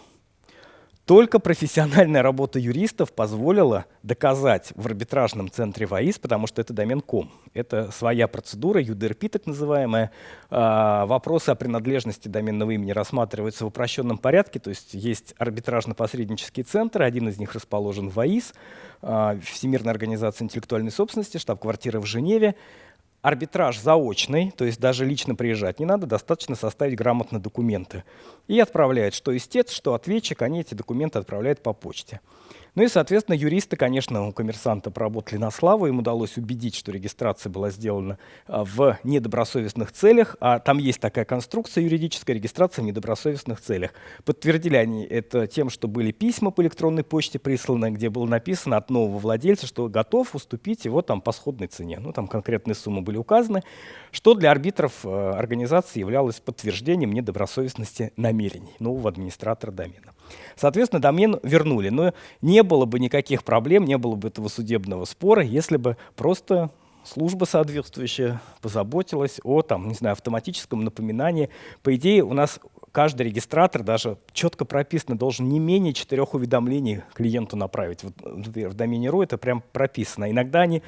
Только профессиональная работа юристов позволила доказать в арбитражном центре ВАИС, потому что это домен ком. Это своя процедура, UDRP так называемая. А, вопросы о принадлежности доменного имени рассматриваются в упрощенном порядке, то есть есть арбитражно-посреднический центр, один из них расположен в ВАИС, а, Всемирная организация интеллектуальной собственности, штаб-квартира в Женеве. Арбитраж заочный, то есть даже лично приезжать не надо, достаточно составить грамотно документы. И отправляет что истец, что ответчик, они эти документы отправляют по почте. Ну и, соответственно, юристы, конечно, у коммерсанта поработали на славу, им удалось убедить, что регистрация была сделана а, в недобросовестных целях, а там есть такая конструкция юридическая, регистрация в недобросовестных целях. Подтвердили они это тем, что были письма по электронной почте присланы, где было написано от нового владельца, что готов уступить его там по сходной цене. Ну, там конкретные суммы были указаны, что для арбитров э, организации являлось подтверждением недобросовестности намерений нового администратора домена. Соответственно, домен вернули, но не было бы никаких проблем, не было бы этого судебного спора, если бы просто служба соответствующая позаботилась о там, не знаю, автоматическом напоминании. По идее, у нас каждый регистратор даже четко прописано, должен не менее четырех уведомлений клиенту направить. Вот, в домене .ru это прям прописано. Иногда они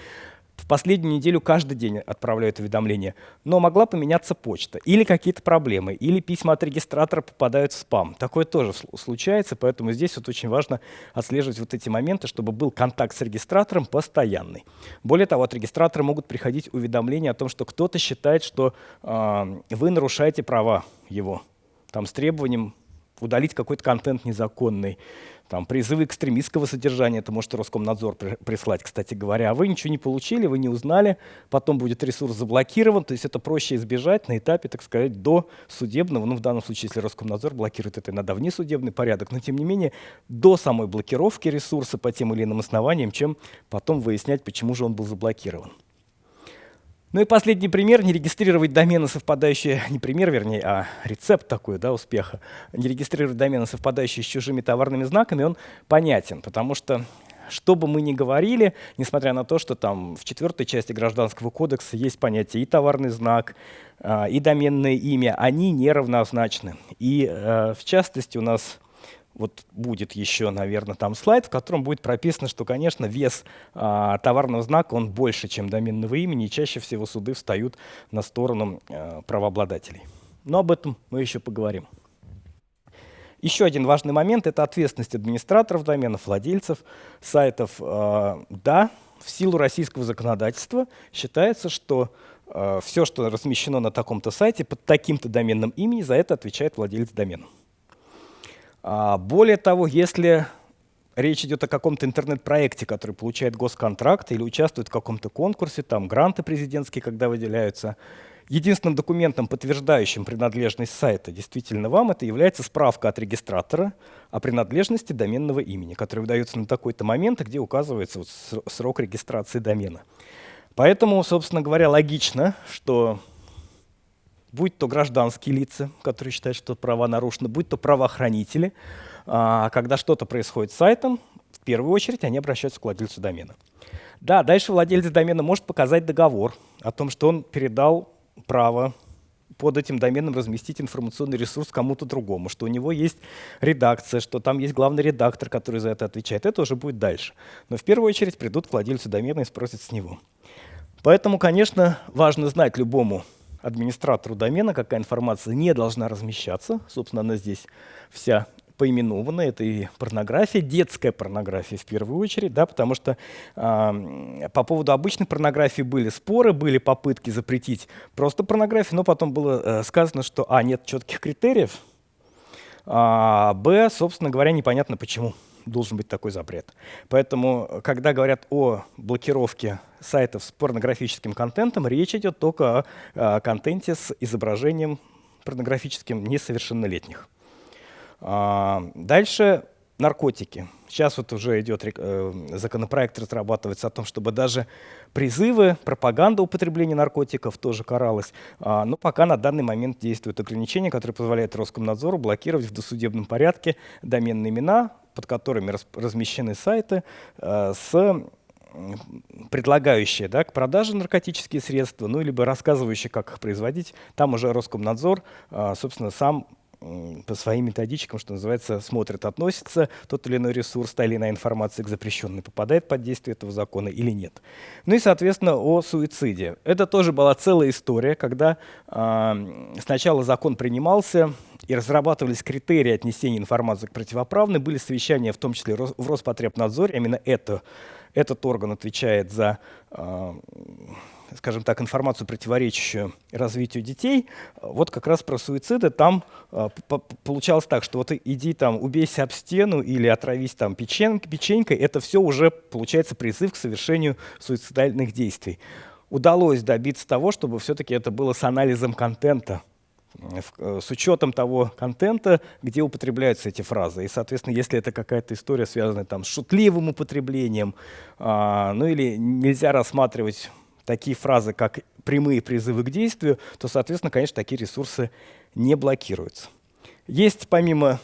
в последнюю неделю каждый день отправляют уведомления, но могла поменяться почта, или какие-то проблемы, или письма от регистратора попадают в спам. Такое тоже случается, поэтому здесь вот очень важно отслеживать вот эти моменты, чтобы был контакт с регистратором постоянный. Более того, от регистратора могут приходить уведомления о том, что кто-то считает, что э, вы нарушаете права его, там с требованием удалить какой-то контент незаконный, там, призывы экстремистского содержания, это может Роскомнадзор прислать, кстати говоря. А вы ничего не получили, вы не узнали, потом будет ресурс заблокирован, то есть это проще избежать на этапе, так сказать, до судебного, ну в данном случае, если Роскомнадзор блокирует это иногда внесудебный порядок, но тем не менее до самой блокировки ресурса по тем или иным основаниям, чем потом выяснять, почему же он был заблокирован. Ну и последний пример, не регистрировать домены, совпадающие, не пример, вернее, а рецепт такой, да, успеха, не регистрировать домены, совпадающие с чужими товарными знаками, он понятен, потому что что бы мы ни говорили, несмотря на то, что там в четвертой части Гражданского кодекса есть понятие и товарный знак, а, и доменное имя, они неравнозначны. И э, в частности у нас вот будет еще, наверное, там слайд, в котором будет прописано, что, конечно, вес а, товарного знака, он больше, чем доменного имени, и чаще всего суды встают на сторону а, правообладателей. Но об этом мы еще поговорим. Еще один важный момент – это ответственность администраторов доменов, владельцев сайтов. А, да, в силу российского законодательства считается, что а, все, что размещено на таком-то сайте под таким-то доменным именем, за это отвечает владелец домена. А, более того, если речь идет о каком-то интернет-проекте, который получает госконтракт или участвует в каком-то конкурсе, там гранты президентские, когда выделяются, единственным документом, подтверждающим принадлежность сайта действительно вам, это является справка от регистратора о принадлежности доменного имени, которая выдается на такой-то момент, где указывается вот срок регистрации домена. Поэтому, собственно говоря, логично, что будь то гражданские лица, которые считают, что права нарушены, будь то правоохранители, а, когда что-то происходит с сайтом, в первую очередь они обращаются к владельцу домена. Да, дальше владелец домена может показать договор о том, что он передал право под этим доменом разместить информационный ресурс кому-то другому, что у него есть редакция, что там есть главный редактор, который за это отвечает. Это уже будет дальше. Но в первую очередь придут к владельцу домена и спросят с него. Поэтому, конечно, важно знать любому администратору домена, какая информация не должна размещаться. Собственно, она здесь вся поименована. Это и порнография, детская порнография в первую очередь, да, потому что э, по поводу обычной порнографии были споры, были попытки запретить просто порнографию, но потом было э, сказано, что а, нет четких критериев, а б, собственно говоря, непонятно почему должен быть такой запрет. Поэтому, когда говорят о блокировке сайтов с порнографическим контентом, речь идет только о, о контенте с изображением порнографическим несовершеннолетних. А, дальше наркотики. Сейчас вот уже идет э, законопроект разрабатывается о том, чтобы даже призывы, пропаганда употребления наркотиков тоже каралась. А, но пока на данный момент действуют ограничения, которые позволяют Роскомнадзору блокировать в досудебном порядке доменные имена, под которыми размещены сайты э, с предлагающие да, к продаже наркотические средства, ну, либо рассказывающие, как их производить. Там уже Роскомнадзор, э, собственно, сам по своим методичкам, что называется, смотрят, относится тот или иной ресурс, та или иная информация к запрещенной, попадает под действие этого закона или нет. Ну и, соответственно, о суициде. Это тоже была целая история, когда э, сначала закон принимался, и разрабатывались критерии отнесения информации к противоправной, были совещания, в том числе в Роспотребнадзоре, именно это, этот орган отвечает за э, скажем так, информацию, противоречащую развитию детей, вот как раз про суициды там э, получалось так, что вот иди там, убейся об стену или отравись там печень, печенькой, это все уже получается призыв к совершению суицидальных действий. Удалось добиться того, чтобы все-таки это было с анализом контента, э, с учетом того контента, где употребляются эти фразы. И, соответственно, если это какая-то история, связанная там, с шутливым употреблением, а, ну или нельзя рассматривать такие фразы, как прямые призывы к действию, то, соответственно, конечно, такие ресурсы не блокируются. Есть помимо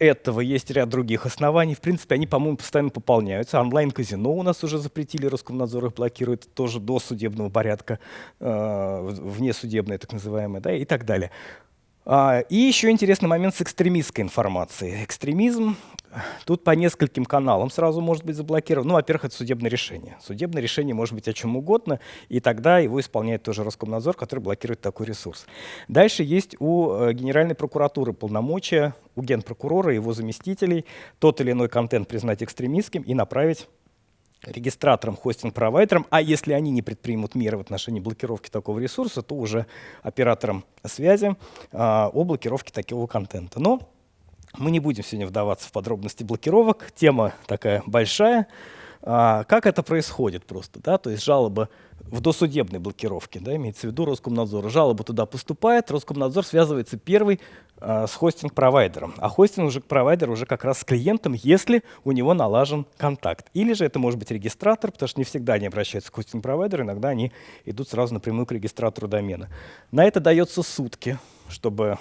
этого есть ряд других оснований. В принципе, они, по-моему, постоянно пополняются. Онлайн-казино у нас уже запретили, Роскомнадзор их блокирует тоже до судебного порядка, э, внесудебное так называемое, да, и так далее. А, и еще интересный момент с экстремистской информацией. Экстремизм тут по нескольким каналам сразу может быть заблокирован. Ну, во-первых, это судебное решение. Судебное решение может быть о чем угодно, и тогда его исполняет тоже Роскомнадзор, который блокирует такой ресурс. Дальше есть у э, Генеральной прокуратуры полномочия, у генпрокурора, его заместителей, тот или иной контент признать экстремистским и направить регистраторам, хостинг-провайдерам, а если они не предпримут меры в отношении блокировки такого ресурса, то уже операторам связи а, о блокировке такого контента. Но мы не будем сегодня вдаваться в подробности блокировок, тема такая большая. А, как это происходит просто? Да? То есть жалоба в досудебной блокировке, да, имеется в виду Роскомнадзор. Жалоба туда поступает, Роскомнадзор связывается первый а, с хостинг-провайдером. А хостинг уже провайдер уже как раз с клиентом, если у него налажен контакт. Или же это может быть регистратор, потому что не всегда они обращаются к хостинг-провайдеру, иногда они идут сразу напрямую к регистратору домена. На это дается сутки, чтобы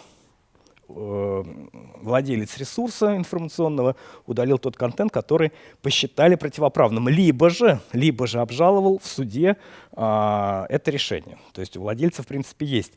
владелец ресурса информационного удалил тот контент, который посчитали противоправным, либо же, либо же обжаловал в суде а, это решение. То есть у владельца, в принципе, есть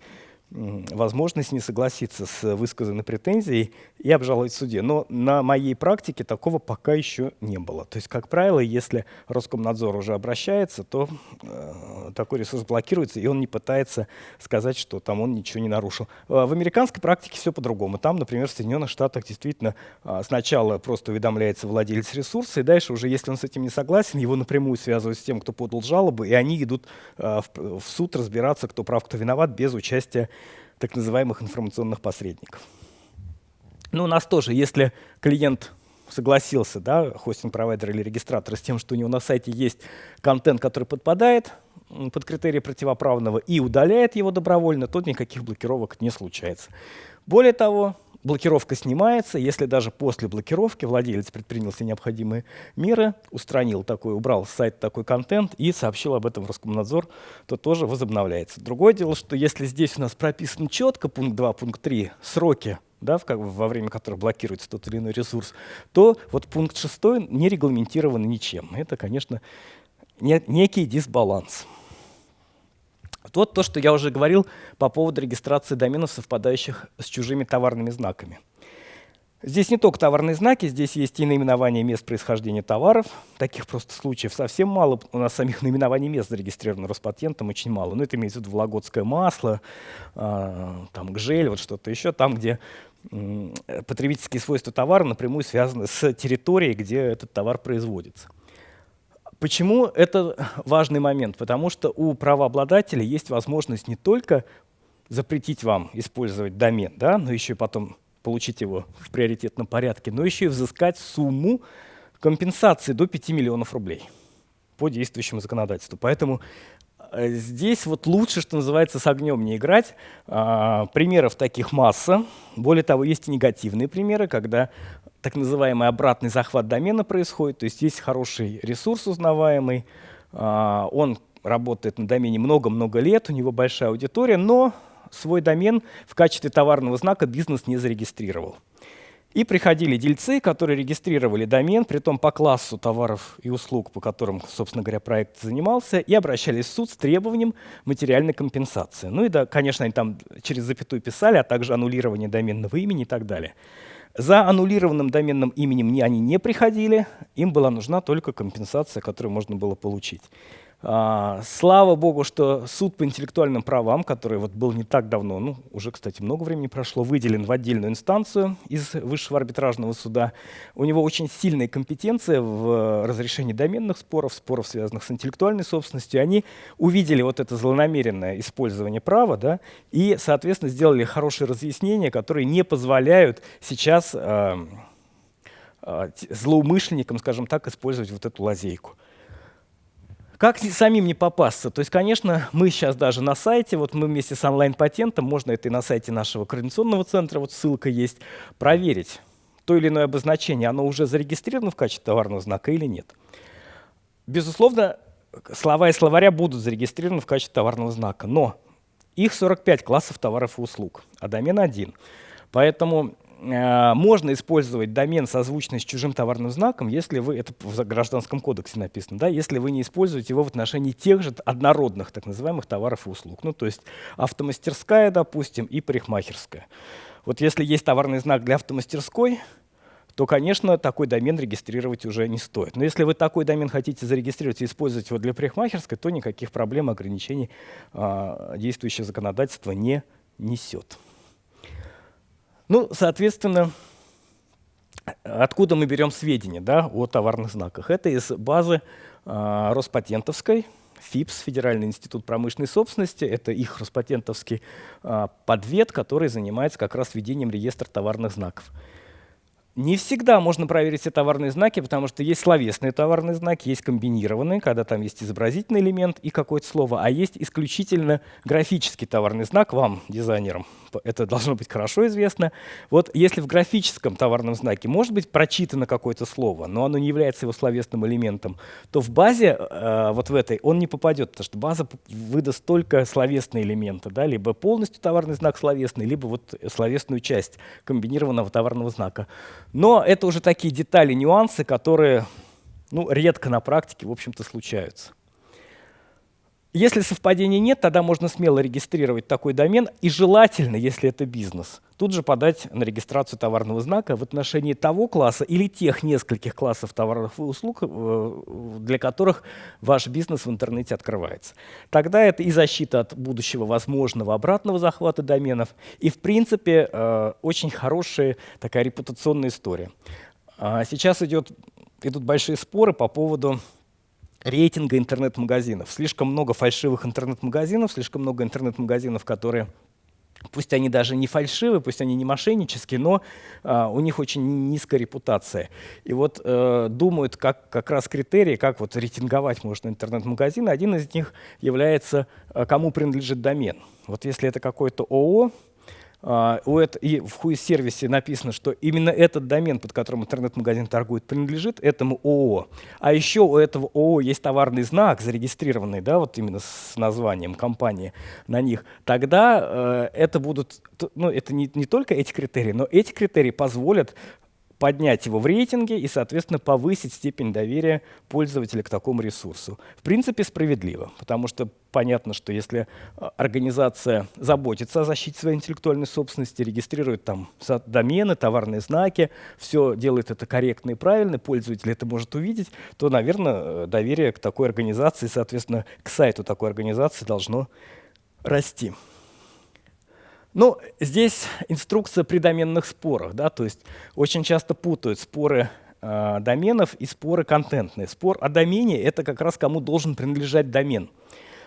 возможность не согласиться с высказанной претензией и обжаловать в суде. Но на моей практике такого пока еще не было. То есть, как правило, если Роскомнадзор уже обращается, то э, такой ресурс блокируется, и он не пытается сказать, что там он ничего не нарушил. Э, в американской практике все по-другому. Там, например, в Соединенных Штатах действительно э, сначала просто уведомляется владелец ресурса, и дальше уже, если он с этим не согласен, его напрямую связывают с тем, кто подал жалобу, и они идут э, в, в суд разбираться, кто прав, кто виноват, без участия так называемых информационных посредников. Ну, у нас тоже, если клиент согласился, да, хостинг-провайдер или регистратор, с тем, что у него на сайте есть контент, который подпадает под критерии противоправного и удаляет его добровольно, то никаких блокировок не случается. Более того, блокировка снимается, если даже после блокировки владелец предпринял все необходимые меры, устранил такой, убрал с сайта такой контент и сообщил об этом в Роскомнадзор, то тоже возобновляется. Другое дело, что если здесь у нас прописан четко пункт 2, пункт 3, сроки, да, в, как, во время которых блокируется тот или иной ресурс, то вот пункт 6 не регламентирован ничем. Это, конечно, не, некий дисбаланс. Вот то, что я уже говорил по поводу регистрации доменов, совпадающих с чужими товарными знаками. Здесь не только товарные знаки, здесь есть и наименование мест происхождения товаров. Таких просто случаев совсем мало. У нас самих наименований мест зарегистрировано Роспатентом очень мало. Но это имеется в виду вологодское масло, э, там гжель, вот что-то еще. Там, где потребительские свойства товара напрямую связаны с территорией, где этот товар производится. Почему это важный момент? Потому что у правообладателя есть возможность не только запретить вам использовать домен, да, но еще и потом получить его в приоритетном порядке, но еще и взыскать сумму компенсации до 5 миллионов рублей по действующему законодательству. Поэтому здесь вот лучше, что называется, с огнем не играть. А, примеров таких масса. Более того, есть и негативные примеры, когда так называемый обратный захват домена происходит, то есть есть хороший ресурс узнаваемый, а, он работает на домене много-много лет, у него большая аудитория, но свой домен в качестве товарного знака бизнес не зарегистрировал. И приходили дельцы, которые регистрировали домен, при том по классу товаров и услуг, по которым, собственно говоря, проект занимался, и обращались в суд с требованием материальной компенсации. Ну и, да, конечно, они там через запятую писали, а также аннулирование доменного имени и так далее. За аннулированным доменным именем они не приходили, им была нужна только компенсация, которую можно было получить. А, слава богу, что суд по интеллектуальным правам, который вот был не так давно, ну, уже, кстати, много времени прошло, выделен в отдельную инстанцию из Высшего арбитражного суда. У него очень сильная компетенция в разрешении доменных споров, споров, связанных с интеллектуальной собственностью. Они увидели вот это злонамеренное использование права, да, и, соответственно, сделали хорошие разъяснения, которые не позволяют сейчас э, э, злоумышленникам, скажем так, использовать вот эту лазейку. Как самим не попасться? То есть, конечно, мы сейчас даже на сайте, вот мы вместе с онлайн-патентом, можно это и на сайте нашего координационного центра, вот ссылка есть, проверить то или иное обозначение, оно уже зарегистрировано в качестве товарного знака или нет. Безусловно, слова и словаря будут зарегистрированы в качестве товарного знака, но их 45 классов товаров и услуг, а домен один. Поэтому можно использовать домен созвучный с чужим товарным знаком, если вы, это в Гражданском кодексе написано, да, если вы не используете его в отношении тех же однородных, так называемых товаров и услуг. Ну, то есть автомастерская, допустим, и парикмахерская. Вот если есть товарный знак для автомастерской, то, конечно, такой домен регистрировать уже не стоит. Но если вы такой домен хотите зарегистрировать и использовать его для парикмахерской, то никаких проблем, ограничений э, действующее законодательство не несет. Ну, соответственно, откуда мы берем сведения да, о товарных знаках? Это из базы э, Роспатентовской, ФИПС, Федеральный институт промышленной собственности. Это их Роспатентовский э, подвед, который занимается как раз ведением реестра товарных знаков. Не всегда можно проверить все товарные знаки, потому что есть словесные товарные знаки, есть комбинированные, когда там есть изобразительный элемент и какое-то слово, а есть исключительно графический товарный знак вам, дизайнерам. Это должно быть хорошо известно. Вот если в графическом товарном знаке может быть прочитано какое-то слово, но оно не является его словесным элементом, то в базе, э, вот в этой, он не попадет, потому что база выдаст только словесные элементы, да, либо полностью товарный знак словесный, либо вот словесную часть комбинированного товарного знака. Но это уже такие детали, нюансы, которые ну, редко на практике, в общем-то, случаются. Если совпадений нет, тогда можно смело регистрировать такой домен и желательно, если это бизнес, тут же подать на регистрацию товарного знака в отношении того класса или тех нескольких классов товаров и услуг, э, для которых ваш бизнес в интернете открывается. Тогда это и защита от будущего возможного обратного захвата доменов, и в принципе э, очень хорошая такая репутационная история. А сейчас идет, идут большие споры по поводу рейтинга интернет-магазинов. Слишком много фальшивых интернет-магазинов, слишком много интернет-магазинов, которые Пусть они даже не фальшивые, пусть они не мошеннические, но а, у них очень низкая репутация. И вот э, думают, как, как раз критерии, как вот рейтинговать можно интернет-магазины. Один из них является, э, кому принадлежит домен. Вот если это какой-то ООО, у это, и в хуй-сервисе написано, что именно этот домен, под которым интернет-магазин торгует, принадлежит этому ООО. А еще у этого ООО есть товарный знак, зарегистрированный, да, вот именно с названием компании на них. Тогда uh, это будут, ну, это не, не только эти критерии, но эти критерии позволят поднять его в рейтинге и, соответственно, повысить степень доверия пользователя к такому ресурсу. В принципе, справедливо, потому что понятно, что если а, организация заботится о защите своей интеллектуальной собственности, регистрирует там домены, товарные знаки, все делает это корректно и правильно, пользователь это может увидеть, то, наверное, доверие к такой организации, соответственно, к сайту такой организации должно расти. Ну, здесь инструкция при доменных спорах, да, то есть очень часто путают споры э, доменов и споры контентные. Спор о домене — это как раз кому должен принадлежать домен.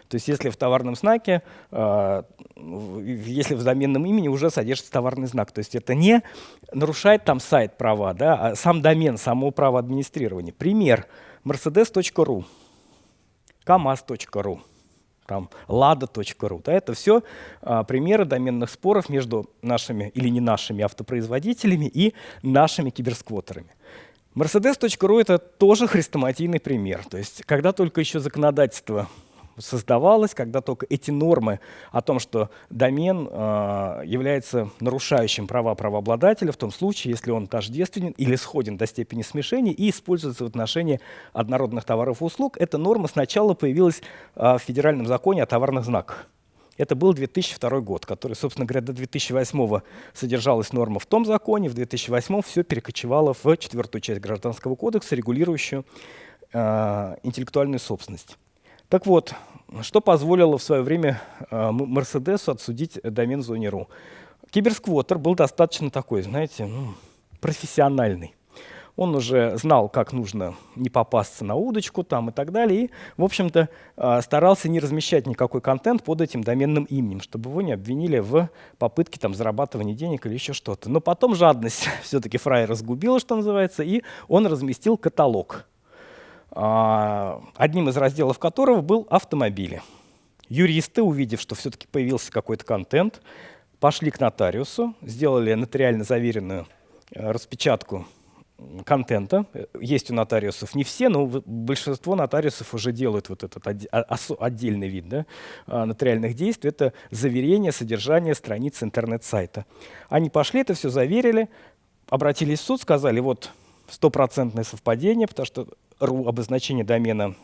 То есть если в товарном знаке, э, если в доменном имени уже содержится товарный знак, то есть это не нарушает там сайт права, да, а сам домен, само право администрирования. Пример — mercedes.ru, kamaz.ru там lada.ru. Да, это все а, примеры доменных споров между нашими или не нашими автопроизводителями и нашими киберсквотерами. Mercedes.ru — это тоже хрестоматийный пример. То есть, когда только еще законодательство создавалось, когда только эти нормы о том, что домен э, является нарушающим права правообладателя в том случае, если он тождественен или сходен до степени смешения и используется в отношении однородных товаров и услуг. Эта норма сначала появилась э, в федеральном законе о товарных знаках. Это был 2002 год, который, собственно говоря, до 2008 содержалась норма в том законе, в 2008 все перекочевало в четвертую часть Гражданского кодекса, регулирующую э, интеллектуальную собственность. Так вот, что позволило в свое время э, Мерседесу отсудить домен Zone.ru? Киберсквотер был достаточно такой, знаете, ну, профессиональный. Он уже знал, как нужно не попасться на удочку там и так далее. И, в общем-то, э, старался не размещать никакой контент под этим доменным именем, чтобы его не обвинили в попытке там, зарабатывания денег или еще что-то. Но потом жадность все-таки фрай разгубила, что называется, и он разместил каталог одним из разделов которого был автомобили. Юристы, увидев, что все-таки появился какой-то контент, пошли к нотариусу, сделали нотариально заверенную э, распечатку контента. Есть у нотариусов не все, но большинство нотариусов уже делают вот этот отдельный вид да, а, нотариальных действий. Это заверение содержания страницы интернет-сайта. Они пошли, это все заверили, обратились в суд, сказали, вот стопроцентное совпадение, потому что ру обозначение домена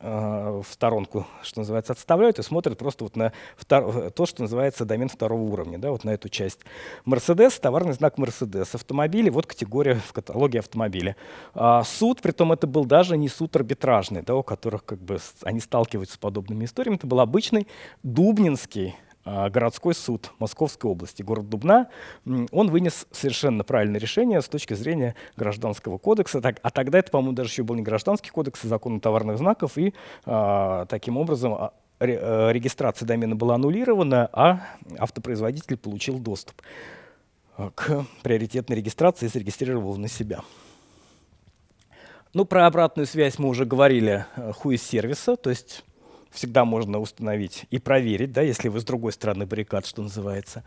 э, в сторонку, что называется, отставляют и смотрят просто вот на втор то, что называется домен второго уровня, да, вот на эту часть. Мерседес, товарный знак Мерседес. Автомобили, вот категория в каталоге автомобиля. А суд, притом это был даже не суд арбитражный, да, у которых как бы они сталкиваются с подобными историями, это был обычный Дубнинский а, городской суд Московской области, город Дубна, он вынес совершенно правильное решение с точки зрения гражданского кодекса. А тогда это, по-моему, даже еще был не гражданский кодекс, а закон товарных знаков, и а, таким образом а, регистрация домена была аннулирована, а автопроизводитель получил доступ к приоритетной регистрации и зарегистрировал на себя. Ну, про обратную связь мы уже говорили, хуй из сервиса, то есть всегда можно установить и проверить, да, если вы с другой стороны баррикад, что называется.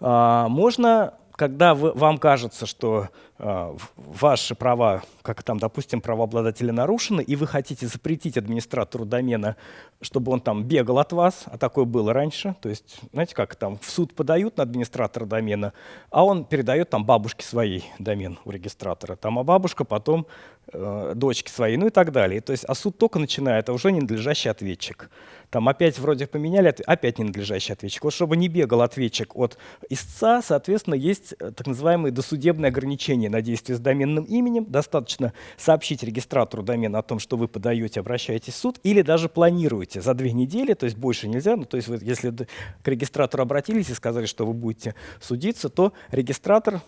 А, можно когда вы, вам кажется, что э, ваши права, как там, допустим, правообладателя нарушены, и вы хотите запретить администратору домена, чтобы он там бегал от вас, а такое было раньше, то есть, знаете, как там в суд подают на администратора домена, а он передает там бабушке своей домен у регистратора, там, а бабушка потом э, дочке своей, ну и так далее. То есть, а суд только начинает, а уже ненадлежащий ответчик. Там опять вроде поменяли, опять ненадлежащий ответчик. Вот чтобы не бегал ответчик от истца, соответственно, есть э, так называемые досудебные ограничения на действие с доменным именем. Достаточно сообщить регистратору домена о том, что вы подаете, обращаетесь в суд, или даже планируете за две недели, то есть больше нельзя. Ну, то есть вы, если к регистратору обратились и сказали, что вы будете судиться, то регистратор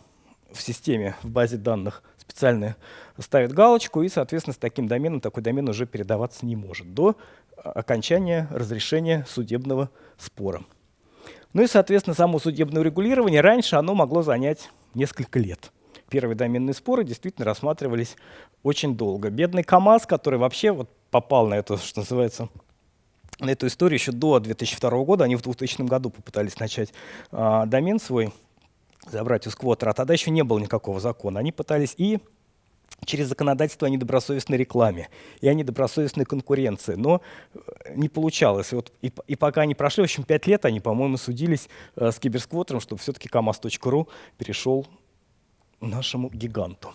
в системе, в базе данных специально ставит галочку, и, соответственно, с таким доменом такой домен уже передаваться не может до окончания разрешения судебного спора. Ну и, соответственно, само судебное урегулирование раньше оно могло занять несколько лет. Первые доменные споры действительно рассматривались очень долго. Бедный КАМАЗ, который вообще вот попал на это, что называется, на эту историю еще до 2002 года, они в 2000 году попытались начать э, домен свой, забрать у сквотера, а тогда еще не было никакого закона. Они пытались и через законодательство о недобросовестной рекламе и о недобросовестной конкуренции. Но э, не получалось. И, вот, и, и пока они прошли, в общем, пять лет они, по-моему, судились э, с киберсквотером, чтобы все-таки kamaz.ru перешел нашему гиганту.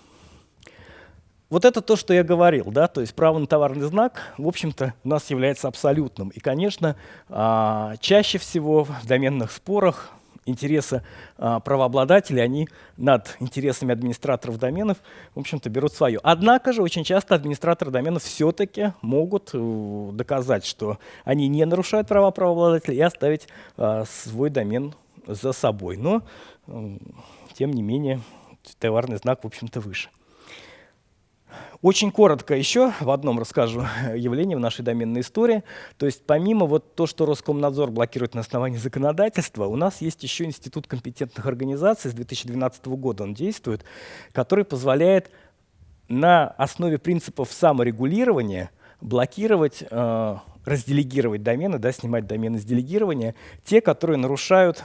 Вот это то, что я говорил, да, то есть право на товарный знак, в общем-то, у нас является абсолютным. И, конечно, а, чаще всего в доменных спорах интересы а, правообладателей, они над интересами администраторов доменов, в общем-то, берут свое. Однако же очень часто администраторы доменов все-таки могут э, доказать, что они не нарушают права правообладателей и оставить а, свой домен за собой. Но, тем не менее, товарный знак, в общем-то, выше. Очень коротко еще в одном расскажу явление в нашей доменной истории. То есть помимо вот то, что Роскомнадзор блокирует на основании законодательства, у нас есть еще Институт компетентных организаций с 2012 года он действует, который позволяет на основе принципов саморегулирования блокировать, э, разделегировать домены, да, снимать домены с делегирования, те, которые нарушают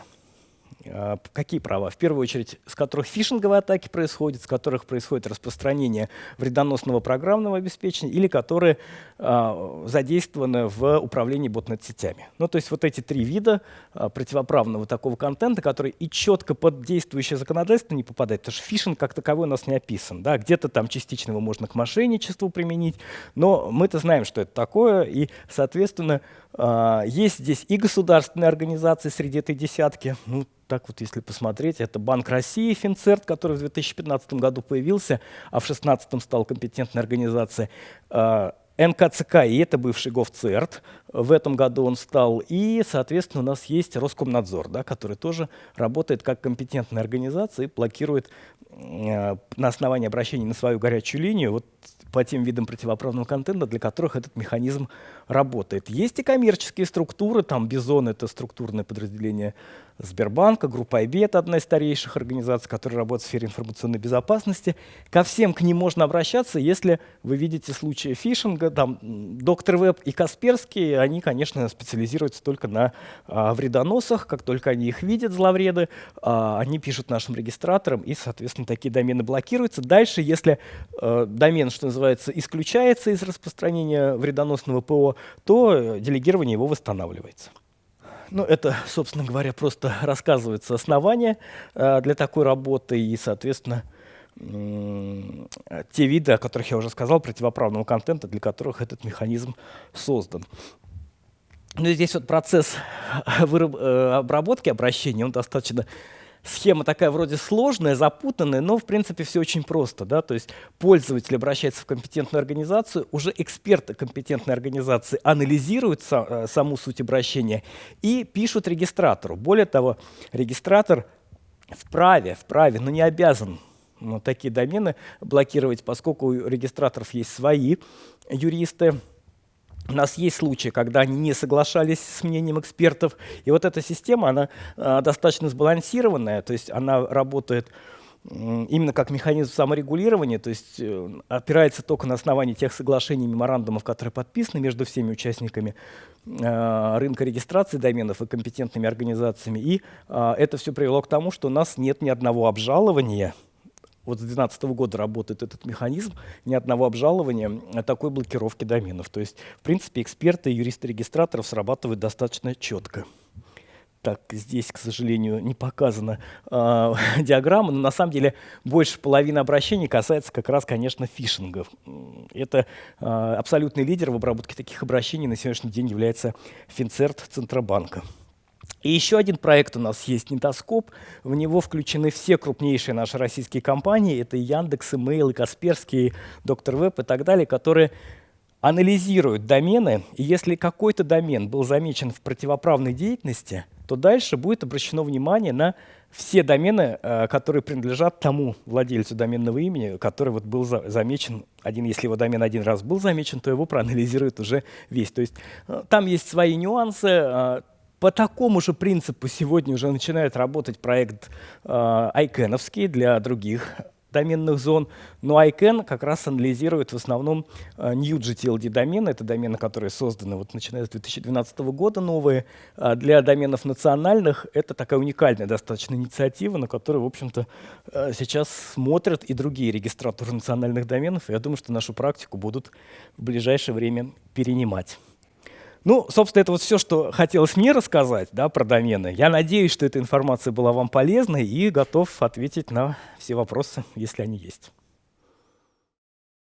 какие права? В первую очередь, с которых фишинговые атаки происходят, с которых происходит распространение вредоносного программного обеспечения или которые а, задействованы в управлении ботнет-сетями. Ну, то есть вот эти три вида а, противоправного такого контента, который и четко под действующее законодательство не попадает, потому что фишинг как таковой у нас не описан. Да? Где-то там частично его можно к мошенничеству применить, но мы-то знаем, что это такое, и, соответственно, а, есть здесь и государственные организации среди этой десятки, ну, так вот, если посмотреть, это Банк России, Финцерт, который в 2015 году появился, а в 2016 стал компетентной организацией. А, НКЦК, и это бывший Говцерт, в этом году он стал, и, соответственно, у нас есть Роскомнадзор, да, который тоже работает как компетентная организация и блокирует э, на основании обращений на свою горячую линию вот по тем видам противоправного контента, для которых этот механизм работает. Есть и коммерческие структуры, там Бизон — это структурное подразделение Сбербанка, группа IB — это одна из старейших организаций, которая работает в сфере информационной безопасности. Ко всем к ним можно обращаться, если вы видите случаи фишинга. Там Доктор Веб и Касперский, они, конечно, специализируются только на а, вредоносах. Как только они их видят, зловреды, а, они пишут нашим регистраторам, и, соответственно, такие домены блокируются. Дальше, если а, домен, что называется, исключается из распространения вредоносного ПО, то делегирование его восстанавливается. Ну, это, собственно говоря, просто рассказывается основание э, для такой работы и, соответственно, те виды, о которых я уже сказал, противоправного контента, для которых этот механизм создан. Ну здесь вот процесс э, обработки обращений, он достаточно схема такая вроде сложная, запутанная, но в принципе все очень просто. Да? То есть пользователь обращается в компетентную организацию, уже эксперты компетентной организации анализируют са, э, саму суть обращения и пишут регистратору. Более того, регистратор вправе, вправе, но не обязан ну, такие домены блокировать, поскольку у регистраторов есть свои юристы, у нас есть случаи, когда они не соглашались с мнением экспертов. И вот эта система, она а, достаточно сбалансированная, то есть она работает именно как механизм саморегулирования, то есть э, опирается только на основании тех соглашений, меморандумов, которые подписаны между всеми участниками э, рынка регистрации доменов и компетентными организациями. И э, это все привело к тому, что у нас нет ни одного обжалования вот с 2012 года работает этот механизм, ни одного обжалования такой блокировки доменов. То есть, в принципе, эксперты юристы регистраторов срабатывают достаточно четко. Так, здесь, к сожалению, не показана э, диаграмма, но на самом деле больше половины обращений касается как раз, конечно, фишингов. Это э, абсолютный лидер в обработке таких обращений на сегодняшний день является Финцерт Центробанка. И еще один проект у нас есть, Нетоскоп. В него включены все крупнейшие наши российские компании. Это Яндекс, Email, и Касперский, Доктор Веб и так далее, которые анализируют домены. И если какой-то домен был замечен в противоправной деятельности, то дальше будет обращено внимание на все домены, э, которые принадлежат тому владельцу доменного имени, который вот был замечен один, если его домен один раз был замечен, то его проанализируют уже весь. То есть э, там есть свои нюансы, э, по такому же принципу сегодня уже начинает работать проект э, для других доменных зон, но ICANN как раз анализирует в основном uh, new GTLD домены, это домены, которые созданы вот начиная с 2012 года новые. Uh, для доменов национальных это такая уникальная достаточно инициатива, на которую, в общем-то, uh, сейчас смотрят и другие регистраторы национальных доменов. Я думаю, что нашу практику будут в ближайшее время перенимать. Ну, собственно, это вот все, что хотелось мне рассказать да, про домены. Я надеюсь, что эта информация была вам полезной и готов ответить на все вопросы, если они есть.